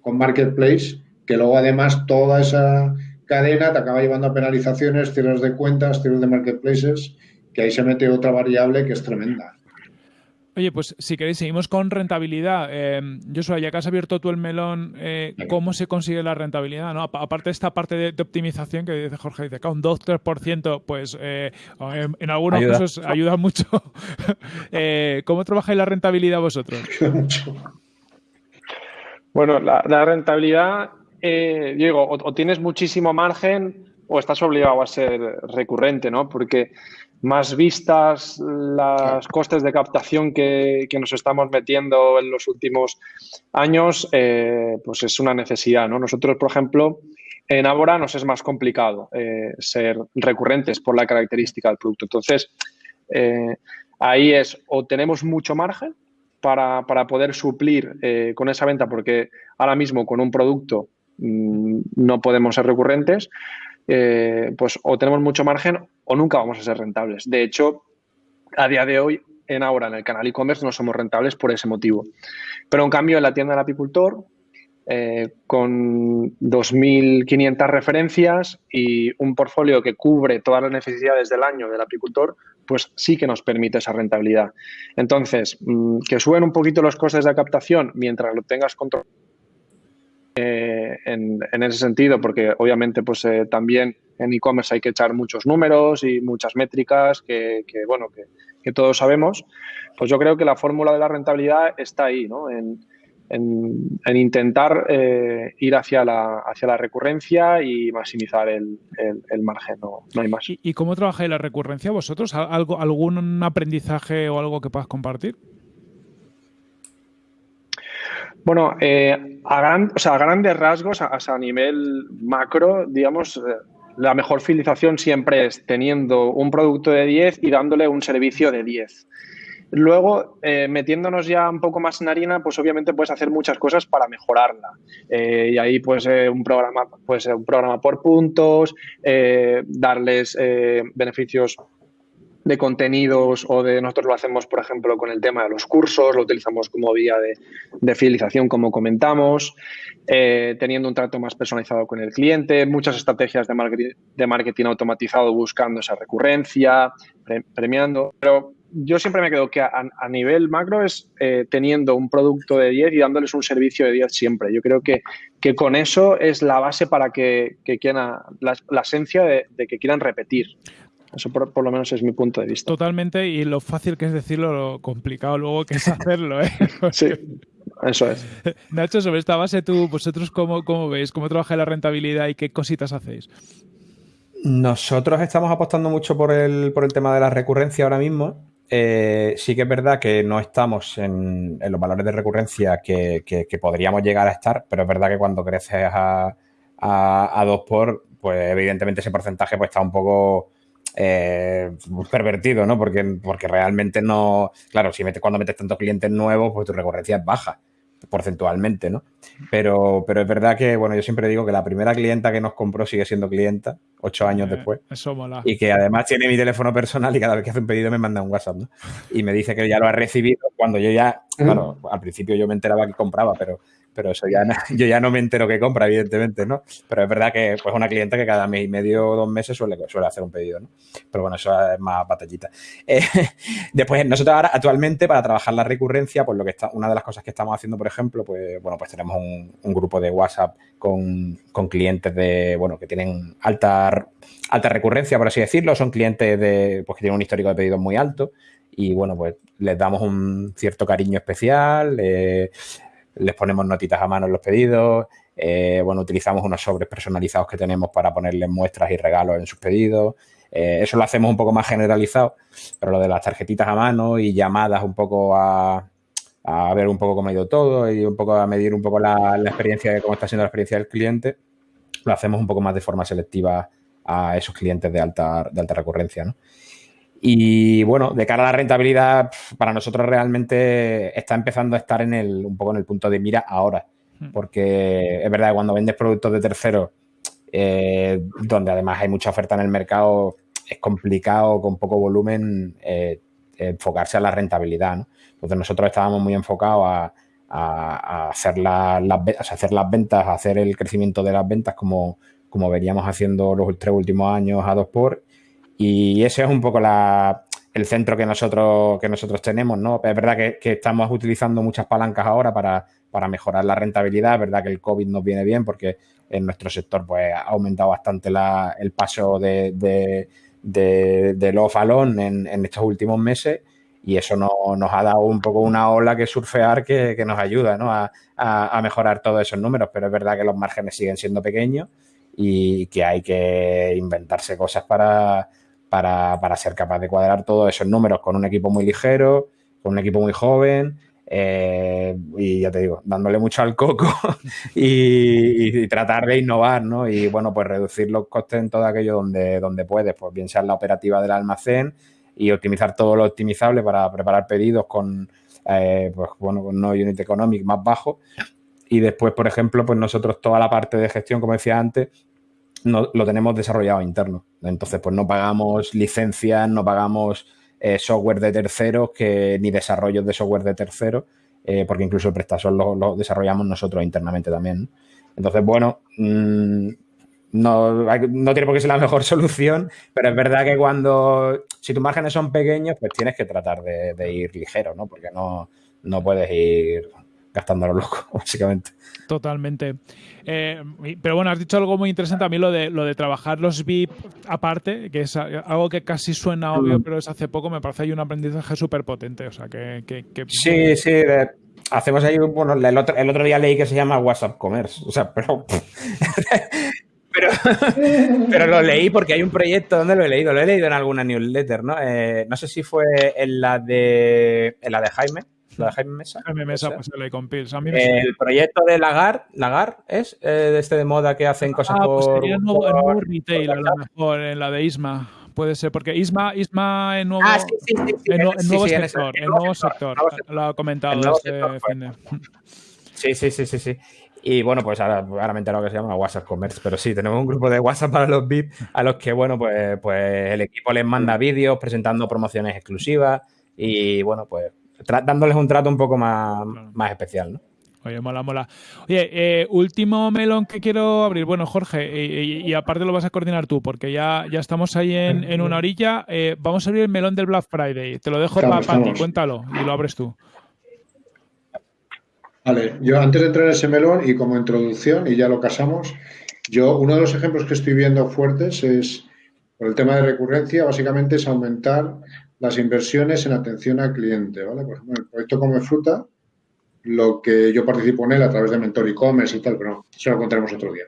[SPEAKER 2] con Marketplace, que luego además toda esa cadena te acaba llevando a penalizaciones, cierres de cuentas, cierres de marketplaces, que ahí se mete otra variable que es tremenda.
[SPEAKER 1] Oye, pues si queréis, seguimos con rentabilidad. Eh, Joshua, ya que has abierto tú el melón, eh, ¿cómo se consigue la rentabilidad? ¿no? Aparte de esta parte de, optimización que dice Jorge, dice que un 2-3%, pues eh, en, algunos casos ayuda mucho. Eh, ¿Cómo trabajáis la rentabilidad vosotros?
[SPEAKER 4] bueno, la, rentabilidad, digo, o tienes muchísimo margen o estás obligado a ser recurrente, ¿no? Porque más vistas las costes de captación que, nos estamos metiendo en los últimos años, eh, pues es una necesidad. ¿no? Nosotros, por ejemplo, en Abora nos es más complicado eh, ser recurrentes por la característica del producto. Entonces, eh, ahí es o tenemos mucho margen para, poder suplir con esa venta, porque ahora mismo con un producto mm, no podemos ser recurrentes, pues o tenemos mucho margen o nunca vamos a ser rentables. De hecho, a día de hoy, en ahora en el canal e-commerce no somos rentables por ese motivo. Pero en cambio, en la tienda del apicultor, eh, con 2.500 referencias y un portfolio que cubre todas las necesidades del año del apicultor, pues sí que nos permite esa rentabilidad. Entonces, mm, que suben un poquito los costes de captación mientras lo tengas controlado eh, en, ese sentido, porque obviamente pues eh, también en e-commerce hay que echar muchos números y muchas métricas que, bueno, que, todos sabemos, pues yo creo que la fórmula de la rentabilidad está ahí, ¿no? En, intentar eh, ir hacia la, hacia la recurrencia y maximizar el, margen, no, hay más.
[SPEAKER 1] ¿Y, ¿Y, cómo trabajáis la recurrencia vosotros? ¿Algo, ¿Algún aprendizaje o algo que puedas compartir?
[SPEAKER 4] Bueno, eh, a, grandes rasgos, a, nivel macro, digamos, eh, la mejor fidelización siempre es teniendo un producto de 10 y dándole un servicio de 10. Luego, eh, metiéndonos ya un poco más en harina, pues obviamente puedes hacer muchas cosas para mejorarla. y ahí, pues, un programa, un programa por puntos, darles beneficios de contenidos o de nosotros lo hacemos, por ejemplo, con el tema de los cursos, lo utilizamos como vía de, fidelización, como comentamos, eh, teniendo un trato más personalizado con el cliente, muchas estrategias de marketing, de marketing automatizado buscando esa recurrencia, premiando, pero yo siempre me quedo que a, nivel macro es eh, teniendo un producto de 10 y dándoles un servicio de 10 siempre. Yo creo que, que con eso es la base para que, quieran, la, esencia de, de, que quieran repetir. Eso por, lo menos es mi punto de vista.
[SPEAKER 1] Totalmente, y lo fácil que es decirlo, lo complicado luego que es hacerlo. ¿eh?
[SPEAKER 4] sí, eso es.
[SPEAKER 1] Nacho, sobre esta base, tú, vosotros cómo, cómo veis, cómo trabaja la rentabilidad y qué cositas hacéis.
[SPEAKER 3] Nosotros estamos apostando mucho por el, por el tema de la recurrencia ahora mismo. Eh, sí que es verdad que no estamos en, los valores de recurrencia que, podríamos llegar a estar, pero es verdad que cuando creces a, a, dos por, pues evidentemente ese porcentaje pues está un poco eh, pervertido, ¿no? Porque, porque realmente no. Claro, si metes, cuando metes tantos clientes nuevos, pues tu recurrencia es baja porcentualmente, ¿no? Pero, pero es verdad que, bueno, yo siempre digo que la primera clienta que nos compró sigue siendo clienta, ocho años eh, después.
[SPEAKER 1] Eso mola.
[SPEAKER 3] Y que además tiene mi teléfono personal y cada vez que hace un pedido me manda un WhatsApp, ¿no? Y me dice que ya lo ha recibido cuando yo ya, claro, al principio yo me enteraba que compraba, pero pero eso ya no, yo ya no me entero que compra, evidentemente, ¿no? Pero es verdad que pues una cliente que cada mes y medio o dos meses suele, suele hacer un pedido, ¿no? Pero bueno, eso es más batallita. Eh, después, nosotros ahora actualmente para trabajar la recurrencia, pues lo que está, una de las cosas que estamos haciendo, por ejemplo, pues bueno, pues tenemos un, grupo de WhatsApp con, clientes de, bueno, que tienen alta, alta recurrencia, por así decirlo, son clientes de, pues que tienen un histórico de pedidos muy alto y bueno, pues les damos un cierto cariño especial, eh, les ponemos notitas a mano en los pedidos, eh, bueno, utilizamos unos sobres personalizados que tenemos para ponerles muestras y regalos en sus pedidos. Eh, eso lo hacemos un poco más generalizado, pero lo de las tarjetitas a mano y llamadas un poco a, ver un poco cómo ha ido todo y un poco a medir un poco la, experiencia de cómo está siendo la experiencia del cliente, lo hacemos un poco más de forma selectiva a esos clientes de alta, de alta recurrencia, ¿no? Y bueno, de cara a la rentabilidad, para nosotros realmente está empezando a estar en el, un poco en el punto de mira ahora. Hmm. Porque es verdad que cuando vendes productos de terceros, eh, donde además hay mucha oferta en el mercado, es complicado con poco volumen eh, enfocarse a la rentabilidad. Entonces nosotros estábamos muy enfocados a, hacer, las, hacer las ventas, a hacer el crecimiento de las ventas como, como veníamos haciendo los tres últimos años a dos por y ese es un poco el centro que nosotros, que nosotros tenemos, ¿no? Es verdad que, estamos utilizando muchas palancas ahora para, mejorar la rentabilidad. Es verdad que el COVID nos viene bien porque en nuestro sector pues, ha aumentado bastante el paso de, de, de, de los en, estos últimos meses y eso nos ha dado un poco una ola que surfear que, nos ayuda ¿no? a, a, mejorar todos esos números, pero es verdad que los márgenes siguen siendo pequeños y que hay que inventarse cosas para, para, ser capaz de cuadrar todos esos números con un equipo muy ligero, con un equipo muy joven. Eh, y ya te digo, dándole mucho al coco y, tratar de innovar, ¿no? Y bueno, pues reducir los costes en todo aquello donde, donde puedes, pues bien sea en la operativa del almacén y optimizar todo lo optimizable para preparar pedidos con, eh, pues bueno, con no unit economic más bajo. Y después, por ejemplo, pues nosotros toda la parte de gestión, como decía antes, no, lo tenemos desarrollado interno. Entonces, pues no pagamos licencias, no pagamos eh, software de terceros, que, ni desarrollos de software de terceros, eh, porque incluso el PrestaShop lo, desarrollamos nosotros internamente también. Entonces, bueno, mm, no, tiene por qué ser la mejor solución, pero es verdad que cuando, si tus márgenes son pequeños, pues tienes que tratar de, ir ligero, ¿no? Porque no, no puedes ir gastando lo loco, básicamente.
[SPEAKER 1] Totalmente. Eh, pero bueno, has dicho algo muy interesante a mí, lo de, lo de trabajar los VIP aparte, que es algo que casi suena obvio, mm. pero es hace poco, me parece ahí un aprendizaje súper potente. O sea, que,
[SPEAKER 3] Sí, sí. hacemos ahí, bueno, el otro, el otro día leí que se llama WhatsApp Commerce. O sea, pero... pero, pero lo leí porque hay un proyecto donde lo he leído, lo he leído en alguna newsletter, ¿no? Eh, no sé si fue en la de en la de Jaime, la de Jaime Mesa.
[SPEAKER 1] Jaime Mesa, pues le compils.
[SPEAKER 3] el proyecto de Lagar, Lagar es eh, este de moda que hacen cosas ah, pues
[SPEAKER 1] Sería el nuevo, retail, a lo mejor, en la de Isma. Puede ser, porque Isma, Isma en nuevo, ah, sí, sí, sí, en, nuevo sector, en nuevo sector, lo ha comentado este fin
[SPEAKER 3] Sí, sí, sí, sí, sí. Y bueno, pues ahora, ahora me he enterado que se llama WhatsApp Commerce, pero sí, tenemos un grupo de WhatsApp para los VIP a los que, bueno, pues, pues el equipo les manda vídeos presentando promociones exclusivas y, bueno, pues dándoles un trato un poco más, más especial, ¿no?
[SPEAKER 1] Oye, mola, mola. Oye, eh, último melón que quiero abrir. Bueno, Jorge, y, aparte lo vas a coordinar tú, porque ya, ya estamos ahí en, una orilla. Eh, vamos a abrir el melón del Black Friday. Te lo dejo para ti, cuéntalo y lo abres tú.
[SPEAKER 2] Vale, yo antes de entrar en ese melón y como introducción, y ya lo casamos, yo uno de los ejemplos que estoy viendo fuertes es, por el tema de recurrencia, básicamente es aumentar las inversiones en atención al cliente, ¿vale? Por ejemplo, el proyecto Come Fruta, lo que yo participo en él a través de Mentor e-commerce y tal, pero eso lo contaremos otro día.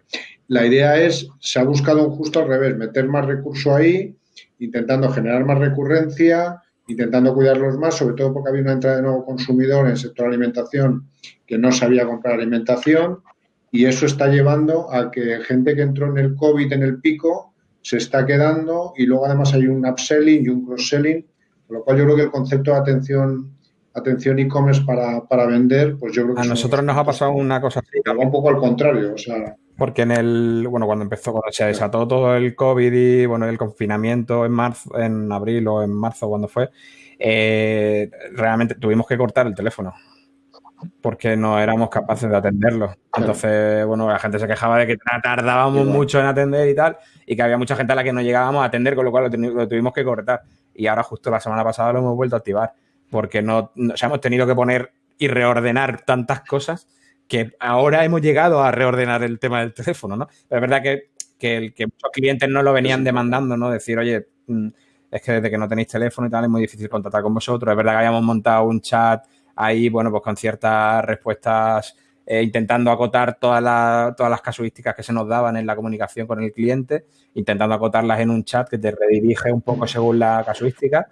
[SPEAKER 2] La idea es, se ha buscado un justo al revés, meter más recurso ahí, intentando generar más recurrencia, intentando cuidarlos más, sobre todo porque había una entrada de nuevo consumidor en el sector alimentación que no sabía comprar alimentación y eso está llevando a que gente que entró en el COVID en el pico se está quedando y luego además hay un upselling y un cross-selling, con lo cual yo creo que el concepto de atención atención e-commerce para, para, vender, pues yo creo que...
[SPEAKER 3] A nosotros nos ha pasado una cosa así.
[SPEAKER 2] un poco al contrario, o sea...
[SPEAKER 3] Porque en el, bueno, cuando empezó, cuando se desató todo el COVID y, bueno, el confinamiento en marzo, en abril o en marzo, cuando fue, eh, realmente tuvimos que cortar el teléfono porque no éramos capaces de atenderlo. Entonces, bueno, la gente se quejaba de que tardábamos mucho en atender y tal, y que había mucha gente a la que no llegábamos a atender, con lo cual lo, tuvimos que cortar. Y ahora justo la semana pasada lo hemos vuelto a activar, porque no, hemos tenido que poner y reordenar tantas cosas que ahora hemos llegado a reordenar el tema del teléfono, ¿no? Pero es verdad que, que, que muchos clientes no lo venían demandando, ¿no? Decir, oye, mm, es que desde que no tenéis teléfono y tal es muy difícil contactar con vosotros. Es verdad que habíamos montado un chat ahí, bueno, pues con ciertas respuestas eh, intentando acotar todas, todas las casuísticas que se nos daban en la comunicación con el cliente, intentando acotarlas en un chat que te redirige un poco según la casuística.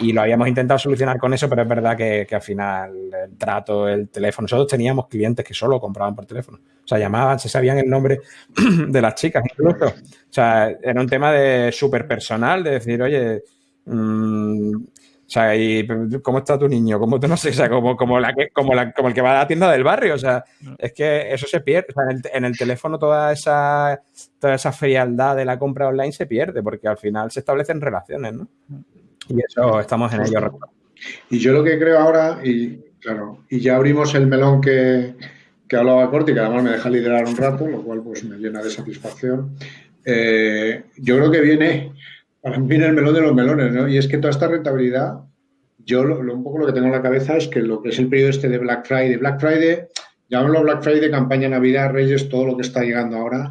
[SPEAKER 3] Y lo habíamos intentado solucionar con eso, pero es verdad que, al final el trato, el teléfono, nosotros teníamos clientes que solo compraban por teléfono, o sea, llamaban, se sabían el nombre de las chicas incluso, o sea, era un tema de súper personal, de decir, oye, mmm, o sea, y ¿cómo está tu niño? ¿Cómo no sé? O sea, como, como, la que, como, la, como el que va a la tienda del barrio. O sea, es que eso se pierde. O sea, en, el, teléfono toda esa, toda esa frialdad de la compra online se pierde porque al final se establecen relaciones, ¿no? Y eso estamos en ello.
[SPEAKER 2] Y yo lo que creo ahora, y claro, y ya abrimos el melón que, que hablaba Corti, que además me deja liderar un rato, lo cual pues me llena de satisfacción. Eh, yo creo que viene para mí el melón de los melones, ¿no? Y es que toda esta rentabilidad, yo lo, un poco lo que tengo en la cabeza es que lo que es el periodo este de Black Friday, Black Friday, llamémoslo Black Friday, campaña Navidad, Reyes, todo lo que está llegando ahora,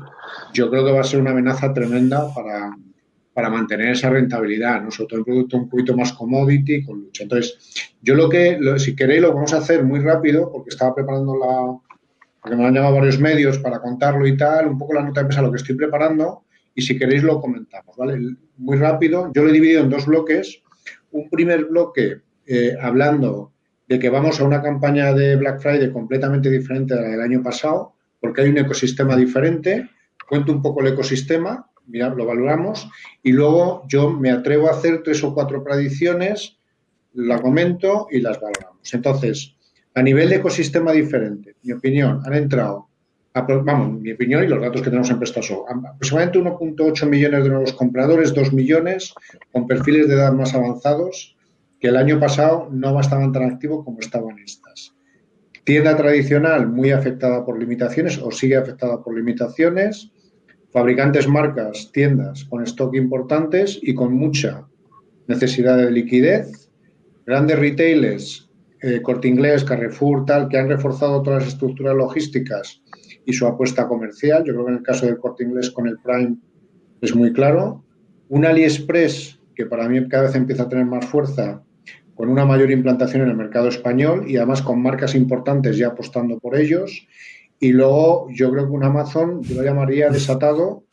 [SPEAKER 2] yo creo que va a ser una amenaza tremenda para, para mantener esa rentabilidad, ¿no? Sobre todo en producto un poquito más commodity, con lucha. Entonces, yo lo que, si queréis, lo vamos a hacer muy rápido, porque estaba preparando la, porque me han llamado varios medios para contarlo y tal, un poco la nota de pesa lo que estoy preparando, y si queréis lo comentamos, ¿vale? Muy rápido, yo lo he dividido en dos bloques. Un primer bloque eh, hablando de que vamos a una campaña de Black Friday completamente diferente a la del año pasado, porque hay un ecosistema diferente. Cuento un poco el ecosistema, mira, lo valoramos, y luego yo me atrevo a hacer tres o cuatro predicciones, la comento y las valoramos. Entonces, a nivel de ecosistema diferente, mi opinión, han entrado vamos, mi opinión y los datos que tenemos en PrestaShow, aproximadamente 1.8 millones de nuevos compradores, 2 millones con perfiles de edad más avanzados que el año pasado no estaban tan activos como estaban estas. Tienda tradicional muy afectada por limitaciones o sigue afectada por limitaciones. Fabricantes, marcas, tiendas con stock importantes y con mucha necesidad de liquidez. Grandes retailers, eh, Corte Inglés, Carrefour, tal, que han reforzado todas las estructuras logísticas y su apuesta comercial. Yo creo que en el caso del corte inglés con el Prime es muy claro. Un AliExpress que para mí cada vez empieza a tener más fuerza con una mayor implantación en el mercado español y además con marcas importantes ya apostando por ellos. Y luego yo creo que un Amazon, yo lo llamaría desatado,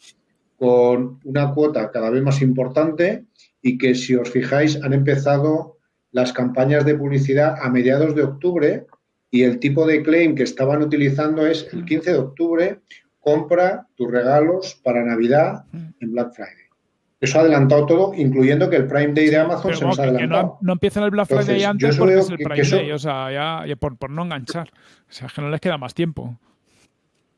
[SPEAKER 2] con una cuota cada vez más importante y que si os fijáis han empezado las campañas de publicidad a mediados de octubre y el tipo de claim que estaban utilizando es el 15 de octubre, compra tus regalos para Navidad en Black Friday. Eso ha adelantado todo, incluyendo que el Prime Day de Amazon se nos ha adelantado.
[SPEAKER 1] No, empiezan el Black Friday antes porque es el Prime Day, o sea, ya, por, no enganchar. O sea, que no les queda más tiempo.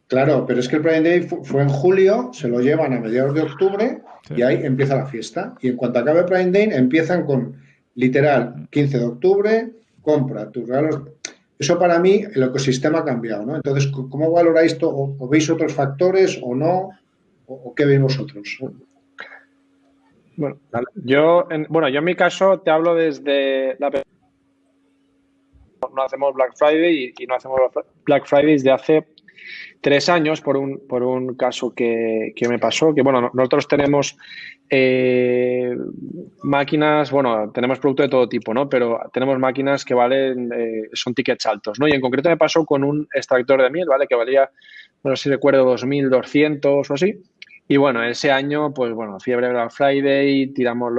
[SPEAKER 2] Claro, pero es que el Prime Day fue en julio, se lo llevan a mediados de octubre y ahí empieza la fiesta. Y en cuanto acabe Prime Day, empiezan con literal 15 de octubre, compra tus regalos. Eso para mí, el ecosistema ha cambiado, ¿no? Entonces, ¿cómo valoráis esto? ¿O, veis otros factores o no? ¿O, qué veis vosotros?
[SPEAKER 4] Bueno, yo, en, bueno, yo en mi caso te hablo desde la no hacemos Black Friday y, no hacemos Black Friday desde hace tres años por un, por un caso que, me pasó, que bueno, nosotros tenemos eh, máquinas, bueno, tenemos producto de todo tipo, ¿no? Pero tenemos máquinas que valen, eh, son tickets altos, ¿no? Y en concreto me pasó con un extractor de miel, ¿vale? Que valía, no sé si recuerdo, 2.200 o así. Y bueno, ese año, pues bueno, fiebre Black Friday, tiramos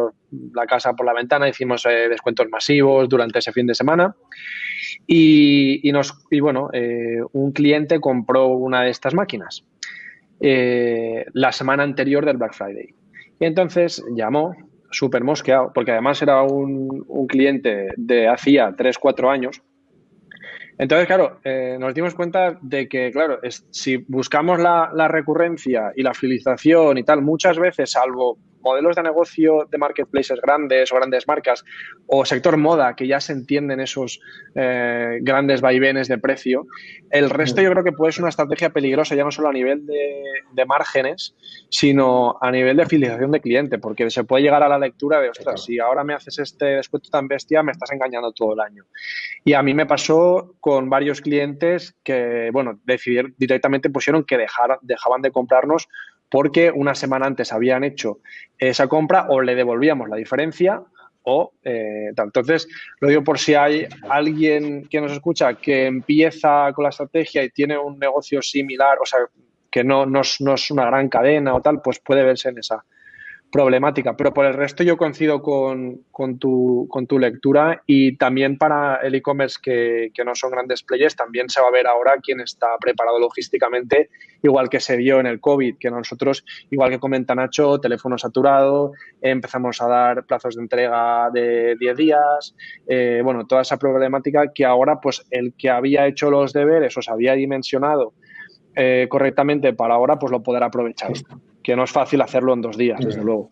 [SPEAKER 4] la casa por la ventana, hicimos eh, descuentos masivos durante ese fin de semana. Y, nos, y bueno, eh, un cliente compró una de estas máquinas eh, la semana anterior del Black Friday. Y entonces llamó, súper mosqueado, porque además era un, cliente de hacía 3, 4 años entonces, claro, eh, nos dimos cuenta de que, claro, si buscamos la, la, recurrencia y la fidelización y tal, muchas veces, salvo modelos de negocio de marketplaces grandes o grandes marcas o sector moda que ya se entienden esos eh, grandes vaivenes de precio, el resto yo creo que puede ser una estrategia peligrosa ya no solo a nivel de, márgenes, sino a nivel de fidelización de cliente, porque se puede llegar a la lectura de, ostras, si ahora me haces este descuento tan bestia, me estás engañando todo el año. Y a mí me pasó con varios clientes que, bueno, decidieron, directamente pusieron que dejar, dejaban de comprarnos porque una semana antes habían hecho esa compra o le devolvíamos la diferencia o eh, tal. Entonces, lo digo por si hay alguien que nos escucha que empieza con la estrategia y tiene un negocio similar, o sea, que no, no, no es una gran cadena o tal, pues puede verse en esa, problemática. Pero por el resto yo coincido con, con, tu, con tu lectura y también para el e-commerce que, que, no son grandes players, también se va a ver ahora quién está preparado logísticamente, igual que se vio en el COVID, que nosotros, igual que comenta Nacho, teléfono saturado, empezamos a dar plazos de entrega de 10 días, eh, bueno, toda esa problemática que ahora pues el que había hecho los deberes o se había dimensionado eh, correctamente para ahora, pues lo podrá aprovechar que no es fácil hacerlo en dos días, desde luego.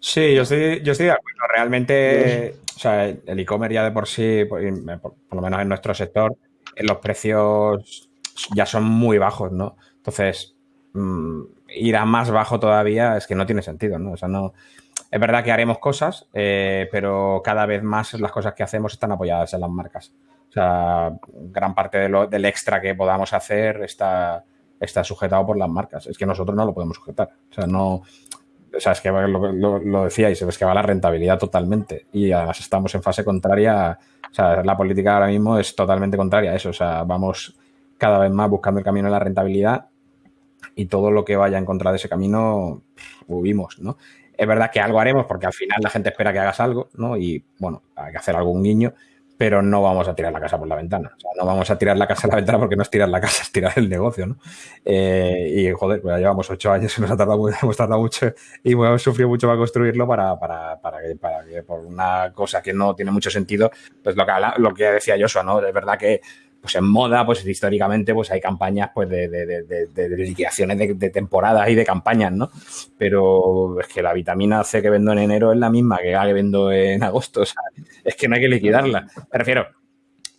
[SPEAKER 3] Sí, yo estoy, yo estoy de acuerdo. Realmente, o sea, el e-commerce ya de por sí, por, lo menos en nuestro sector, los precios ya son muy bajos, ¿no? Entonces, mm, ir a más bajo todavía es que no tiene sentido, ¿no? O sea, no. Es verdad que haremos cosas, eh, pero cada vez más las cosas que hacemos están apoyadas en las marcas. O sea, gran parte del extra que podamos hacer está está sujetado por las marcas. Es que nosotros no lo podemos sujetar. O sea, no. O sea, es que lo, lo, decíais, es que va la rentabilidad totalmente. Y además estamos en fase contraria. O sea, la política ahora mismo es totalmente contraria a eso. O sea, vamos cada vez más buscando el camino de la rentabilidad y todo lo que vaya en contra de ese camino, huimos, ¿no? Es verdad que algo haremos porque al final la gente espera que hagas algo, ¿no? Y bueno, hay que hacer algún guiño, pero no vamos a tirar la casa por la ventana. O sea, no vamos a tirar la casa a la ventana porque no es tirar la casa, es tirar el negocio, ¿no? Eh, y joder, pues ya llevamos ocho años y nos ha tardado, hemos tardado mucho y hemos sufrido mucho para construirlo para, para, para, que, para que por una cosa que no tiene mucho sentido, pues lo que, lo que decía Joshua, ¿no? Es verdad que pues en moda, pues históricamente, pues hay campañas pues de, liquidaciones de, temporadas y de campañas, ¿no? Pero es que la vitamina C que vendo en enero es la misma que la que vendo en agosto, o sea, es que no hay que liquidarla. Me refiero,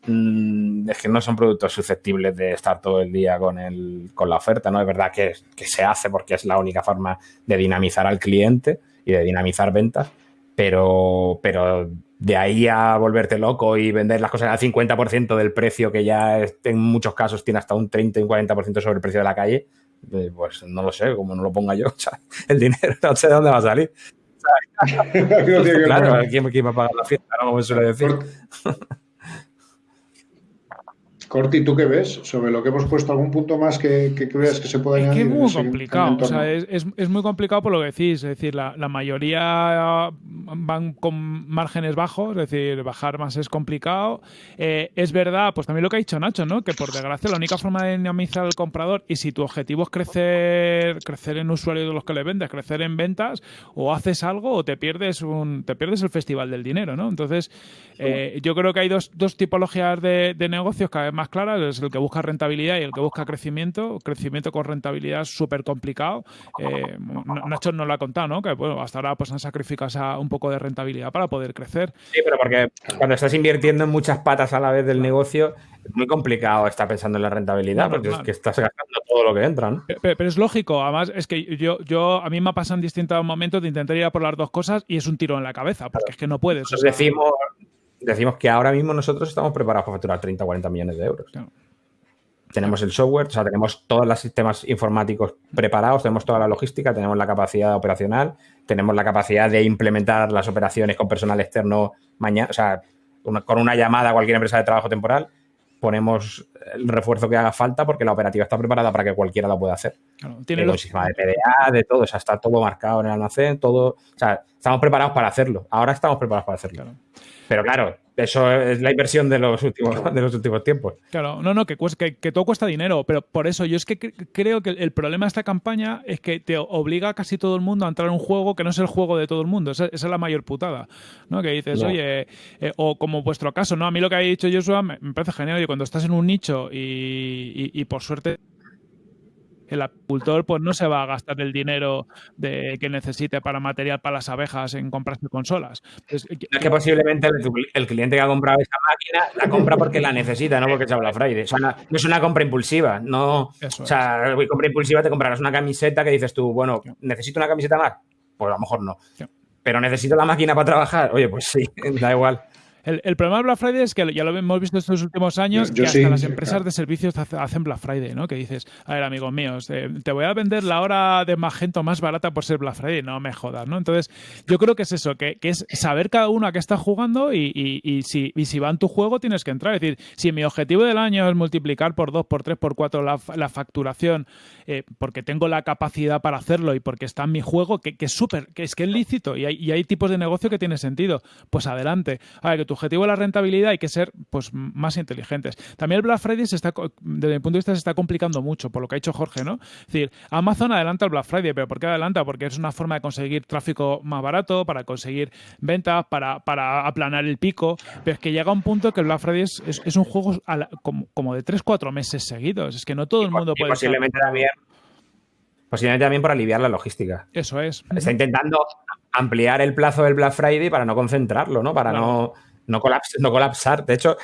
[SPEAKER 3] mm, es que no son productos susceptibles de estar todo el día con, el, con la oferta, ¿no? Es verdad que, que se hace porque es la única forma de dinamizar al cliente y de dinamizar ventas, pero, pero de ahí a volverte loco y vender las cosas al 50% del precio que ya en muchos casos tiene hasta un 30 y un 40% sobre el precio de la calle, eh, pues no lo sé, como no lo ponga yo, o sea, el dinero no sé de dónde va a salir. claro, ¿quién, ¿quién, va a pagar la fiesta? No, como suele decir.
[SPEAKER 2] Corti, ¿tú qué ves sobre lo que hemos puesto? ¿Algún punto más que, que creas que se pueda añadir?
[SPEAKER 1] Es que es muy complicado. O sea, es, es, muy complicado por lo que decís. Es decir, la, la, mayoría van con márgenes bajos, es decir, bajar más es complicado. Eh, es verdad, pues también lo que ha dicho Nacho, ¿no? Que por desgracia la única forma de dinamizar al comprador y si tu objetivo es crecer, crecer en usuarios de los que le vendes, crecer en ventas, o haces algo o te pierdes un, te pierdes el festival del dinero, ¿no? Entonces, eh, yo creo que hay dos, dos tipologías de, de negocios que además más claras, es el que busca rentabilidad y el que busca crecimiento. Crecimiento con rentabilidad es súper complicado. Eh, Nacho nos lo ha contado, ¿no? Que bueno, hasta ahora pues han sacrificado un poco de rentabilidad para poder crecer.
[SPEAKER 3] Sí, pero porque cuando estás invirtiendo en muchas patas a la vez del negocio, es muy complicado estar pensando en la rentabilidad porque es que estás gastando todo lo que entra. ¿no?
[SPEAKER 1] Pero, es lógico, además es que yo, yo a mí me ha pasado en distintos momentos de intentar ir a por las dos cosas y es un tiro en la cabeza, porque es que no puedes.
[SPEAKER 3] decimos, decimos que ahora mismo nosotros estamos preparados para facturar 30 o 40 millones de euros. Tenemos el software, o sea, tenemos todos los sistemas informáticos preparados, tenemos toda la logística, tenemos la capacidad operacional, tenemos la capacidad de implementar las operaciones con personal externo mañana, o sea, con una llamada a cualquier empresa de trabajo temporal ponemos el refuerzo que haga falta porque la operativa está preparada para que cualquiera la pueda hacer. tiene el sistema de PDA, de todo, o sea, está todo marcado en el almacén, todo, o sea, estamos preparados para hacerlo. Ahora estamos preparados para hacerlo. Pero claro, eso es la inversión de los últimos, de los últimos tiempos.
[SPEAKER 1] Claro, no, no, que, que, todo cuesta dinero, pero por eso yo es que creo que el problema de esta campaña es que te obliga a casi todo el mundo a entrar en un juego que no es el juego de todo el mundo. Esa, es la mayor putada, ¿no? Que dices, oye, eh, o como vuestro caso, ¿no? A mí lo que ha dicho Joshua me, parece genial. Y cuando estás en un nicho y por suerte el apicultor pues no se va a gastar el dinero de, que necesite para material para las abejas en comprarse consolas.
[SPEAKER 3] es que posiblemente el, cliente que ha comprado esa máquina la compra porque la necesita, no porque se habla Friday. no es una compra impulsiva. No, o sea, compra impulsiva te comprarás una camiseta que dices tú, bueno, ¿necesito una camiseta más? Pues a lo mejor no. Pero necesito la máquina para trabajar. Oye, pues sí, da igual.
[SPEAKER 1] El, problema de Black Friday es que ya lo hemos visto estos últimos años, que hasta las empresas de servicios hacen Black Friday, ¿no? Que dices, a ver, amigos míos, eh, te voy a vender la hora de Magento más barata por ser Black Friday, no me jodas, ¿no? Entonces, yo creo que es eso, que, es saber cada uno a qué está jugando y, si, si va en tu juego tienes que entrar. Es decir, si mi objetivo del año es multiplicar por 2, por 3, por 4 la, facturación, eh, porque tengo la capacidad para hacerlo y porque está en mi juego, que, es súper, que es que es lícito y hay, y hay tipos de negocio que tiene sentido, pues adelante. A ver, que tu objetivo es la rentabilidad hay que ser pues más inteligentes. También el Black Friday se está, desde mi punto de vista se está complicando mucho por lo que ha hecho Jorge, ¿no? Es decir, Amazon adelanta el Black Friday, pero ¿por qué adelanta? Porque es una forma de conseguir tráfico más barato, para conseguir ventas, para, para aplanar el pico, pero es que llega un punto que el Black Friday es, un juego como, de 3-4 meses seguidos. Es que no todo el mundo puede...
[SPEAKER 3] Posiblemente también Posiblemente también por aliviar la logística.
[SPEAKER 1] Eso es.
[SPEAKER 3] Está intentando ampliar el plazo del Black Friday para no concentrarlo, ¿no? Para no, no, no colapsar. De hecho,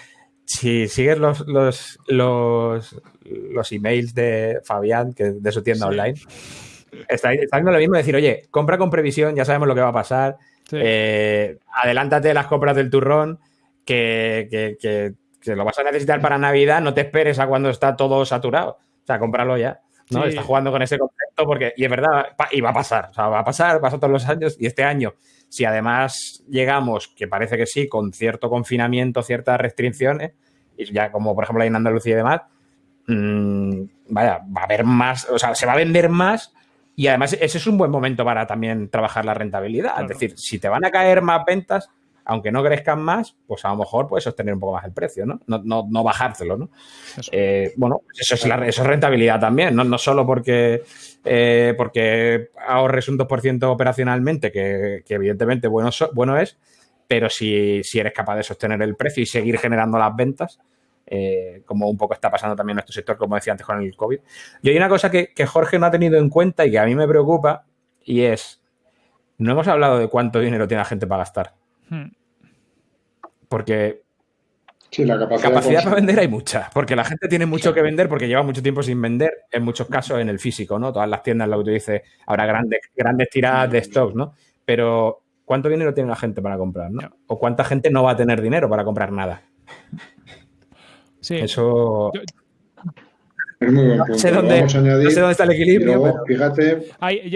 [SPEAKER 3] si sigues los, los, los, los emails de Fabián, que de su tienda online, está, haciendo lo mismo, decir, oye, compra con previsión, ya sabemos lo que va a pasar, eh, adelántate las compras del turrón, que, que, que, lo vas a necesitar para Navidad, no te esperes a cuando está todo saturado, o sea, cómpralo ya. ¿no? Está jugando con ese concepto porque, y es verdad, y va a pasar, o sea, va a pasar, pasa todos los años, y este año, si además llegamos, que parece que sí, con cierto confinamiento, ciertas restricciones, y ya como por ejemplo hay en Andalucía y demás, mmm, vaya, va a haber más, o sea, se va a vender más y además ese es un buen momento para también trabajar la rentabilidad. Es decir, si te van a caer más ventas, aunque no crezcan más, pues a lo mejor puedes sostener un poco más el precio, ¿no? No, no, no bajártelo, ¿no? Eh, bueno, pues eso es, la, eso es rentabilidad también, no, no solo porque, eh, porque ahorres un 2% operacionalmente, que, evidentemente bueno, bueno es, pero si, si, eres capaz de sostener el precio y seguir generando las ventas, eh, como un poco está pasando también en nuestro sector, como decía antes con el COVID. Y hay una cosa que, que Jorge no ha tenido en cuenta y que a mí me preocupa, y es, no hemos hablado de cuánto dinero tiene la gente para gastar. Hmm. Porque
[SPEAKER 2] la
[SPEAKER 3] capacidad, para vender hay mucha, porque la gente tiene mucho que vender porque lleva mucho tiempo sin vender, en muchos casos en el físico, ¿no? Todas las tiendas, lo que tú dices, habrá grandes, grandes tiradas de stocks, ¿no? Pero ¿cuánto dinero tiene la gente para comprar, ¿no? O cuánta gente no va a tener dinero para comprar nada.
[SPEAKER 1] Sí.
[SPEAKER 3] Eso...
[SPEAKER 2] No sé, dónde,
[SPEAKER 3] está el equilibrio.
[SPEAKER 2] Fíjate.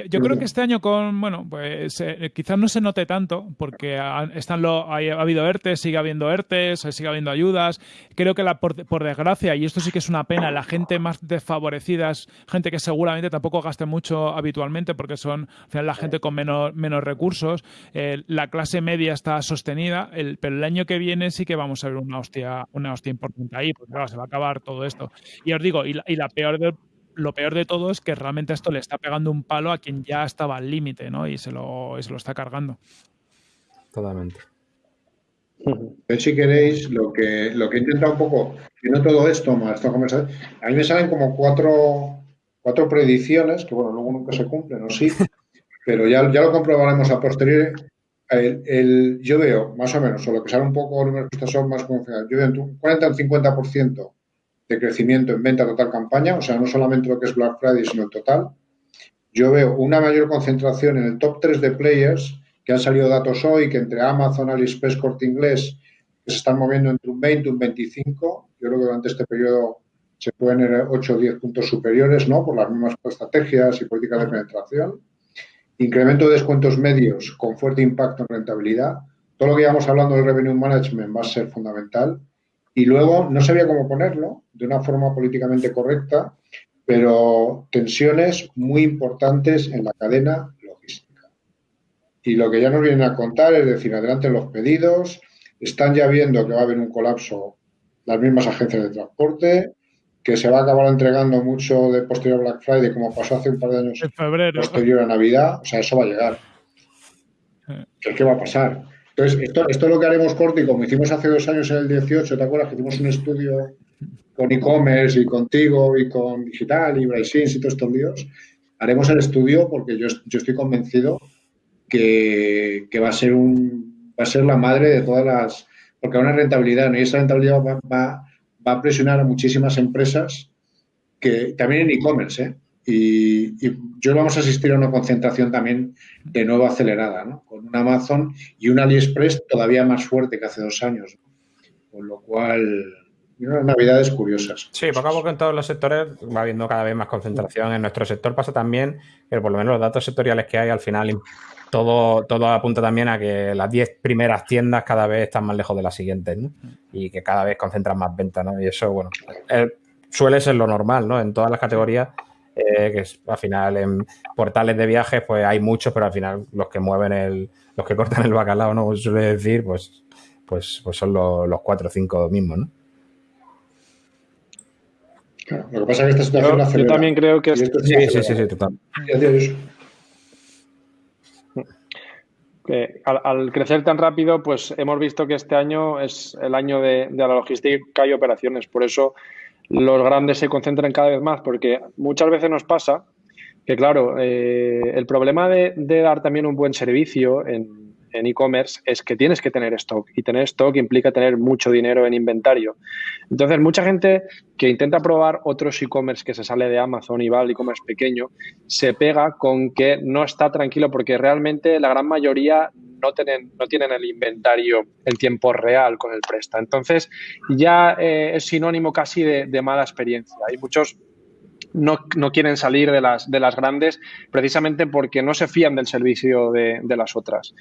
[SPEAKER 1] yo, creo que este año con, bueno, pues eh, quizás no se note tanto, porque están lo, ha habido ERTES, sigue habiendo ERTES, sigue habiendo ayudas. Creo que la, por, desgracia, y esto sí que es una pena, la gente más desfavorecida es gente que seguramente tampoco gaste mucho habitualmente, porque son al final la gente con menos, menos recursos. Eh, la clase media está sostenida, el, pero el año que viene sí que vamos a ver una hostia, una hostia importante ahí, porque claro, se va a acabar todo esto. Y os digo, y la peor de, lo peor de todo es que realmente esto le está pegando un palo a quien ya estaba al límite, ¿no? Y se lo, se lo está cargando.
[SPEAKER 3] Totalmente.
[SPEAKER 2] si queréis, lo que, lo que he intentado un poco, viendo todo esto, más esta conversación, a mí me salen como cuatro, cuatro predicciones, que bueno, luego nunca se cumplen, ¿no? Sí, pero ya, ya lo comprobaremos a posteriori. El, yo veo, más o menos, o lo que sale un poco números que son más confiables, yo veo un 40 al 50% de crecimiento en venta total campaña, o sea, no solamente lo que es Black Friday, sino el total. Yo veo una mayor concentración en el top 3 de players, que han salido datos hoy, que entre Amazon, AliExpress, Corte Inglés, que se están moviendo entre un 20 y un 25. Yo creo que durante este periodo se pueden ir 8 o 10 puntos superiores, ¿no? Por las mismas estrategias y políticas de penetración. Incremento de descuentos medios con fuerte impacto en rentabilidad. Todo lo que íbamos hablando del revenue management va a ser fundamental. Y luego, no sabía cómo ponerlo de una forma políticamente correcta, pero tensiones muy importantes en la cadena y lo que ya nos vienen a contar es decir, adelante los pedidos, están ya viendo que va a haber un colapso las mismas agencias de transporte, que se va a acabar entregando mucho de posterior a Black Friday, como pasó hace un par de años posterior a Navidad. O sea, eso va a llegar. ¿Qué, va a pasar? Entonces, esto, esto es lo que haremos corto y como hicimos hace dos años en el 18, ¿te acuerdas? Que hicimos un estudio con e-commerce y contigo y con digital y Brysins y todos estos líos. Haremos el estudio porque yo, yo estoy convencido que, va a ser un va a ser la madre de todas las porque hay una rentabilidad y esa rentabilidad va, va, a presionar a muchísimas empresas que también en e-commerce ¿eh? y, yo vamos a asistir a una concentración también de nuevo acelerada ¿no? con un Amazon y un AliExpress todavía más fuerte que hace dos años con lo cual unas navidades curiosas.
[SPEAKER 3] Sí, poco a poco en todos los sectores va habiendo cada vez más concentración. En nuestro sector pasa también que por lo menos los datos sectoriales que hay al final todo, todo apunta también a que las 10 primeras tiendas cada vez están más lejos de las siguientes, ¿no? Y que cada vez concentran más ventas, ¿no? Y eso, bueno, eh, suele ser lo normal, ¿no? En todas las categorías, eh, que al final en portales de viajes, pues hay muchos, pero al final los que mueven el, los que cortan el bacalao, ¿no? Suele decir, pues, pues, pues son los, los cuatro o cinco mismos, ¿no?
[SPEAKER 2] lo que pasa es que esta situación
[SPEAKER 4] yo, yo también creo que...
[SPEAKER 3] sí, sí, sí, sí, total
[SPEAKER 4] al, crecer tan rápido, pues hemos visto que este año es el año de, la logística y operaciones. Por eso los grandes se concentran cada vez más, porque muchas veces nos pasa que, claro, eh, el problema de, dar también un buen servicio en en e-commerce es que tienes que tener stock y tener stock implica tener mucho dinero en inventario. Entonces, mucha gente que intenta probar otros e-commerce que se sale de Amazon y va al e-commerce pequeño, se pega con que no está tranquilo porque realmente la gran mayoría no tienen, no tienen el inventario en tiempo real con el presta. Entonces, ya eh, es sinónimo casi de, de mala experiencia. Hay muchos no, no, quieren salir de las, de las grandes precisamente porque no se fían del servicio de, de las otras.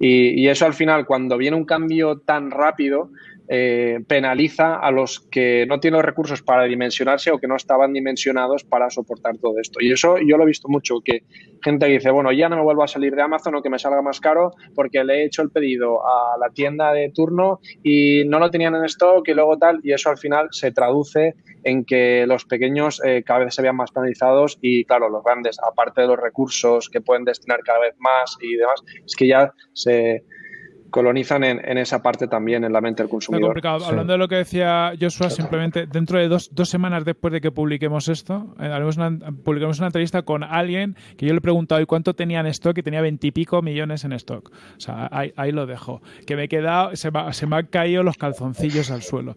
[SPEAKER 4] Y, y, eso al final, cuando viene un cambio tan rápido, eh, penaliza a los que no tienen los recursos para dimensionarse o que no estaban dimensionados para soportar todo esto. Y eso yo lo he visto mucho, que gente dice, bueno, ya no me vuelvo a salir de Amazon o que me salga más caro porque le he hecho el pedido a la tienda de turno y no lo tenían en stock y luego tal, y eso al final se traduce en que los pequeños eh, cada vez se vean más penalizados y claro, los grandes, aparte de los recursos que pueden destinar cada vez más y demás, es que ya se colonizan en, esa parte también, en la mente del consumidor.
[SPEAKER 1] Hablando de lo que decía Joshua, simplemente dentro de dos, dos semanas después de que publiquemos esto, eh, haremos una, publicamos una entrevista con alguien que yo le he preguntado ¿y cuánto tenía en stock? Y tenía veintipico millones en stock. O sea, ahí, lo dejo. Que me he quedado, se se me han caído los calzoncillos al suelo.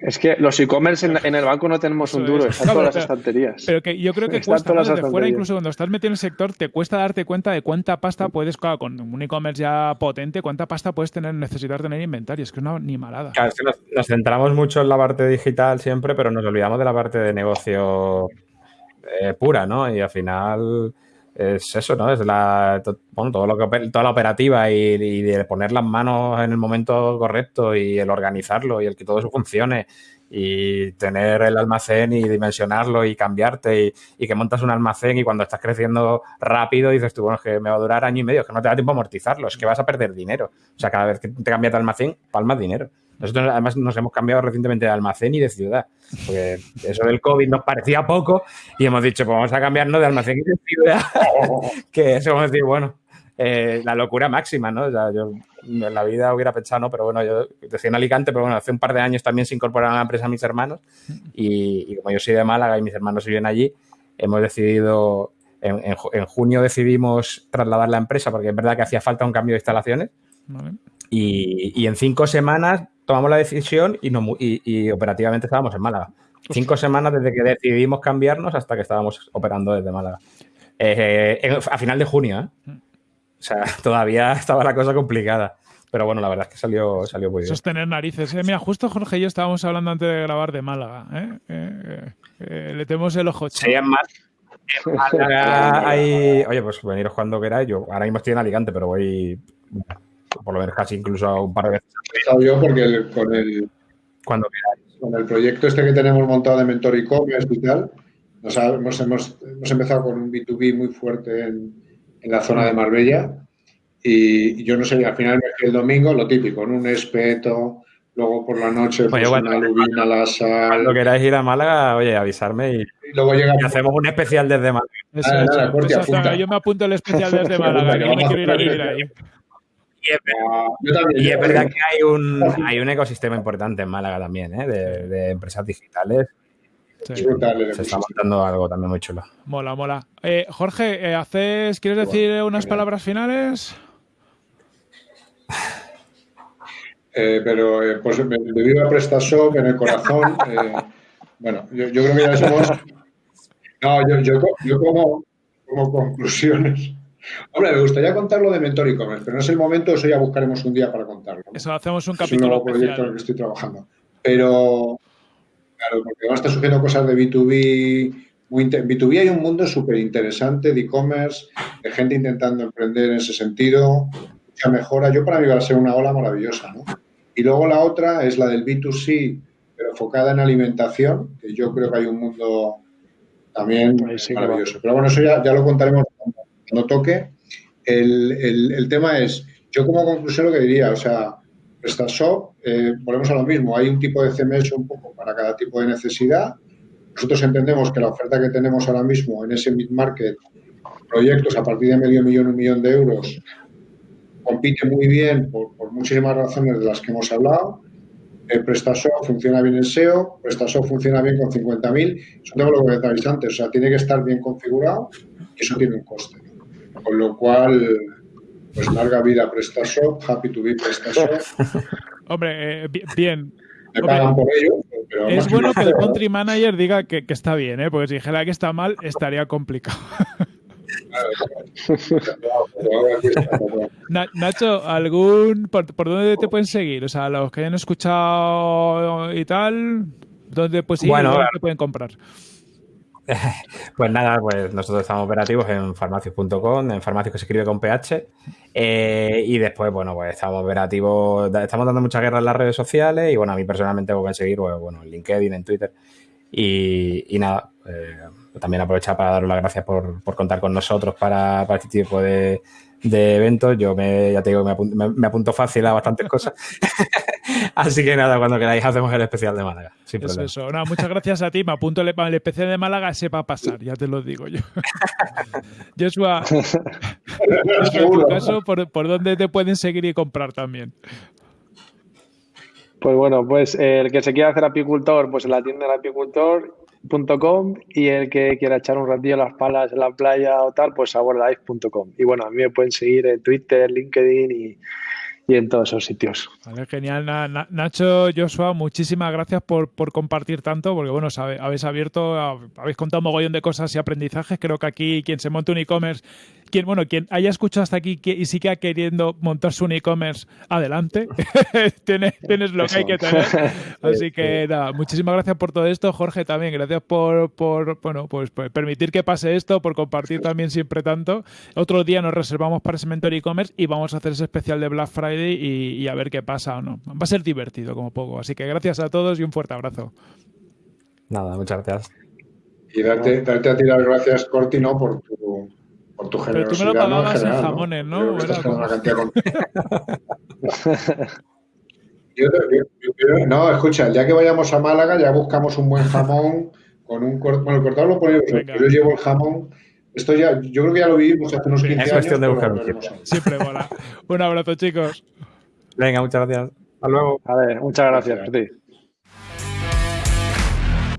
[SPEAKER 4] Es que los e-commerce en, el banco no tenemos un duro, están todas las estanterías.
[SPEAKER 1] Pero que yo creo que cuesta desde fuera, incluso cuando estás metido en el sector, te cuesta darte cuenta de cuánta pasta puedes, con un e-commerce ya potente, cuánta pasta puedes tener, necesitar tener inventario. Es que es una animalada.
[SPEAKER 3] Claro, es que nos, centramos mucho en la parte digital siempre, pero nos olvidamos de la parte de negocio eh, pura, ¿no? Y al final es eso, ¿no? Es la, bueno, todo lo que, toda la operativa y, de poner las manos en el momento correcto y el organizarlo y el que todo eso funcione y tener el almacén y dimensionarlo y cambiarte y, que montas un almacén y cuando estás creciendo rápido dices tú, bueno, es que me va a durar año y medio, que no te da tiempo a amortizarlo, es que vas a perder dinero. O sea, cada vez que te cambias de almacén, palmas dinero. Nosotros además nos hemos cambiado recientemente de almacén y de ciudad, porque eso del COVID nos parecía poco y hemos dicho, pues vamos a cambiarnos de almacén y de ciudad, que eso vamos a decir, bueno, eh, la locura máxima, ¿no? yo en la vida hubiera pensado. Pero bueno, yo decía en Alicante, pero bueno, hace un par de años también se incorporaron a la empresa mis hermanos y, como yo soy de Málaga y mis hermanos viven allí, hemos decidido, en, junio decidimos trasladar la empresa porque es verdad que hacía falta un cambio de instalaciones y, en cinco semanas tomamos la decisión y, operativamente estábamos en Málaga. Cinco semanas desde que decidimos cambiarnos hasta que estábamos operando desde Málaga. Eh, a final de junio, ¿eh? O sea, todavía estaba la cosa complicada. Pero bueno, la verdad es que salió, salió muy bien.
[SPEAKER 1] Sostener narices. ¿eh? Mira, justo Jorge y yo estábamos hablando antes de grabar de Málaga. ¿eh? Eh, le tenemos el ojo
[SPEAKER 3] Sí, en Málaga hay... Oye, pues veniros cuando queráis. Yo ahora mismo estoy en Alicante, pero voy por lo menos casi incluso un par de veces.
[SPEAKER 2] Yo porque con el...
[SPEAKER 3] Cuando
[SPEAKER 2] Con el proyecto este que tenemos montado de Mentor e-commerce y tal, nos hemos, hemos, hemos empezado con un B2B muy fuerte en en la zona de Marbella. Y yo no sé, al final el domingo lo típico, en un espeto, luego por la noche pues, una lubina, la sal.
[SPEAKER 3] Cuando queráis ir a Málaga, oye, avisarme y, luego llega hacemos un especial desde
[SPEAKER 1] Málaga. yo me apunto el especial desde Málaga, yo quiero ir a vivir ahí.
[SPEAKER 3] Y es, verdad, que hay un, hay un ecosistema importante en Málaga también, ¿eh? de, de empresas digitales se está montando algo también muy chulo.
[SPEAKER 1] Mola, mola. Eh, Jorge, eh, ¿haces, ¿quieres decir unas palabras finales?
[SPEAKER 2] Eh, pero pues me, vivo a PrestaShop en el corazón. bueno, yo, creo que ya somos. No, yo, yo, yo como, como, conclusiones. Hombre, me gustaría contarlo de Mentor e-commerce, pero no es el momento, eso ya buscaremos un día para contarlo.
[SPEAKER 1] Eso hacemos un capítulo. Es un
[SPEAKER 2] nuevo proyecto en el que estoy trabajando. Pero, Claro, porque ahora está surgiendo cosas de B2B. Muy en B2B hay un mundo súper interesante de e-commerce, de gente intentando emprender en ese sentido, mucha mejora. Yo para mí va a ser una ola maravillosa, ¿no? Y luego la otra es la del B2C, pero enfocada en alimentación, que yo creo que hay un mundo también maravilloso. Pero bueno, eso ya, ya lo contaremos cuando toque. El, el, el, tema es, yo como conclusión lo que diría, o sea, PrestaShop, eh, volvemos a lo mismo, hay un tipo de CMS un poco para cada tipo de necesidad. Nosotros entendemos que la oferta que tenemos ahora mismo en ese mid-market, proyectos a partir de medio millón, un millón de euros, compite muy bien por, muchísimas razones de las que hemos hablado. Eh, PrestaShop funciona bien en SEO, PrestaShop funciona bien con 50.000. Eso tengo lo que decíais antes, o sea, tiene que estar bien configurado y eso tiene un coste. Con lo cual, pues larga vida PrestaShop, happy to be PrestaShop.
[SPEAKER 1] Hombre, eh, bien.
[SPEAKER 2] Me pagan por ello, pero
[SPEAKER 1] es bueno que el country manager diga que, que, está bien, ¿eh? porque si dijera que está mal, estaría complicado. Nacho, ¿algún por, dónde te pueden seguir? O sea, los que hayan escuchado y tal, ¿dónde pues sí, bueno, te pueden comprar?
[SPEAKER 3] Pues nada, pues nosotros estamos operativos en farmacios.com, en farmacios que se escribe con PH. Eh, y después, bueno, pues estamos operativos, estamos dando mucha guerra en las redes sociales y bueno, a mí personalmente voy a seguir, pues, bueno, en LinkedIn, en Twitter. Y, nada, eh, también aprovechar para daros las gracias por, contar con nosotros para, para este tipo de, de eventos. Yo me, ya te digo, me apunto, fácil a bastantes cosas. Así que nada, cuando queráis hacemos el especial de Málaga.
[SPEAKER 1] eso, eso. muchas gracias a ti. Me apunto el, el especial de Málaga, sepa pasar, ya te lo digo yo. Joshua, en tu caso, ¿por, ¿por dónde te pueden seguir y comprar también?
[SPEAKER 4] Pues bueno, pues el que se quiera hacer apicultor, pues en la tienda del apicultor Com, y el que quiera echar un ratillo las palas en la playa o tal, pues sabordalife.com. Y bueno, a mí me pueden seguir en Twitter, LinkedIn y, y en todos esos sitios.
[SPEAKER 1] Vale, genial. Nacho, Joshua, muchísimas gracias por, por compartir tanto, porque bueno, habéis abierto, habéis contado un mogollón de cosas y aprendizajes. Creo que aquí quien se monte un e-commerce quien, bueno, quien haya escuchado hasta aquí y siga queriendo montar su e-commerce, adelante. tienes, tienes, lo que hay que tener. Así que nada, muchísimas gracias por todo esto. Jorge, también, gracias por, por bueno, pues, permitir que pase esto, por compartir también siempre tanto. Otro día nos reservamos para ese mentor e-commerce y vamos a hacer ese especial de Black Friday y, a ver qué pasa o no. Va a ser divertido como poco. Así que gracias a todos y un fuerte abrazo.
[SPEAKER 3] Nada, muchas gracias.
[SPEAKER 2] Y darte, darte a ti las gracias, Cortino, por tu por tu
[SPEAKER 1] Pero tú me lo pagabas en, jamones, ¿no?
[SPEAKER 2] no, escucha, ya que vayamos a Málaga ya buscamos un buen jamón con un cortado. Bueno, el cortado lo ponemos, yo llevo el jamón Esto ya, yo creo que ya lo vivimos hace unos 15
[SPEAKER 3] es cuestión de buscar un tiempo.
[SPEAKER 1] Siempre mola. Un abrazo, chicos.
[SPEAKER 3] Venga, muchas gracias. Hasta luego.
[SPEAKER 4] A ver, muchas gracias, ti.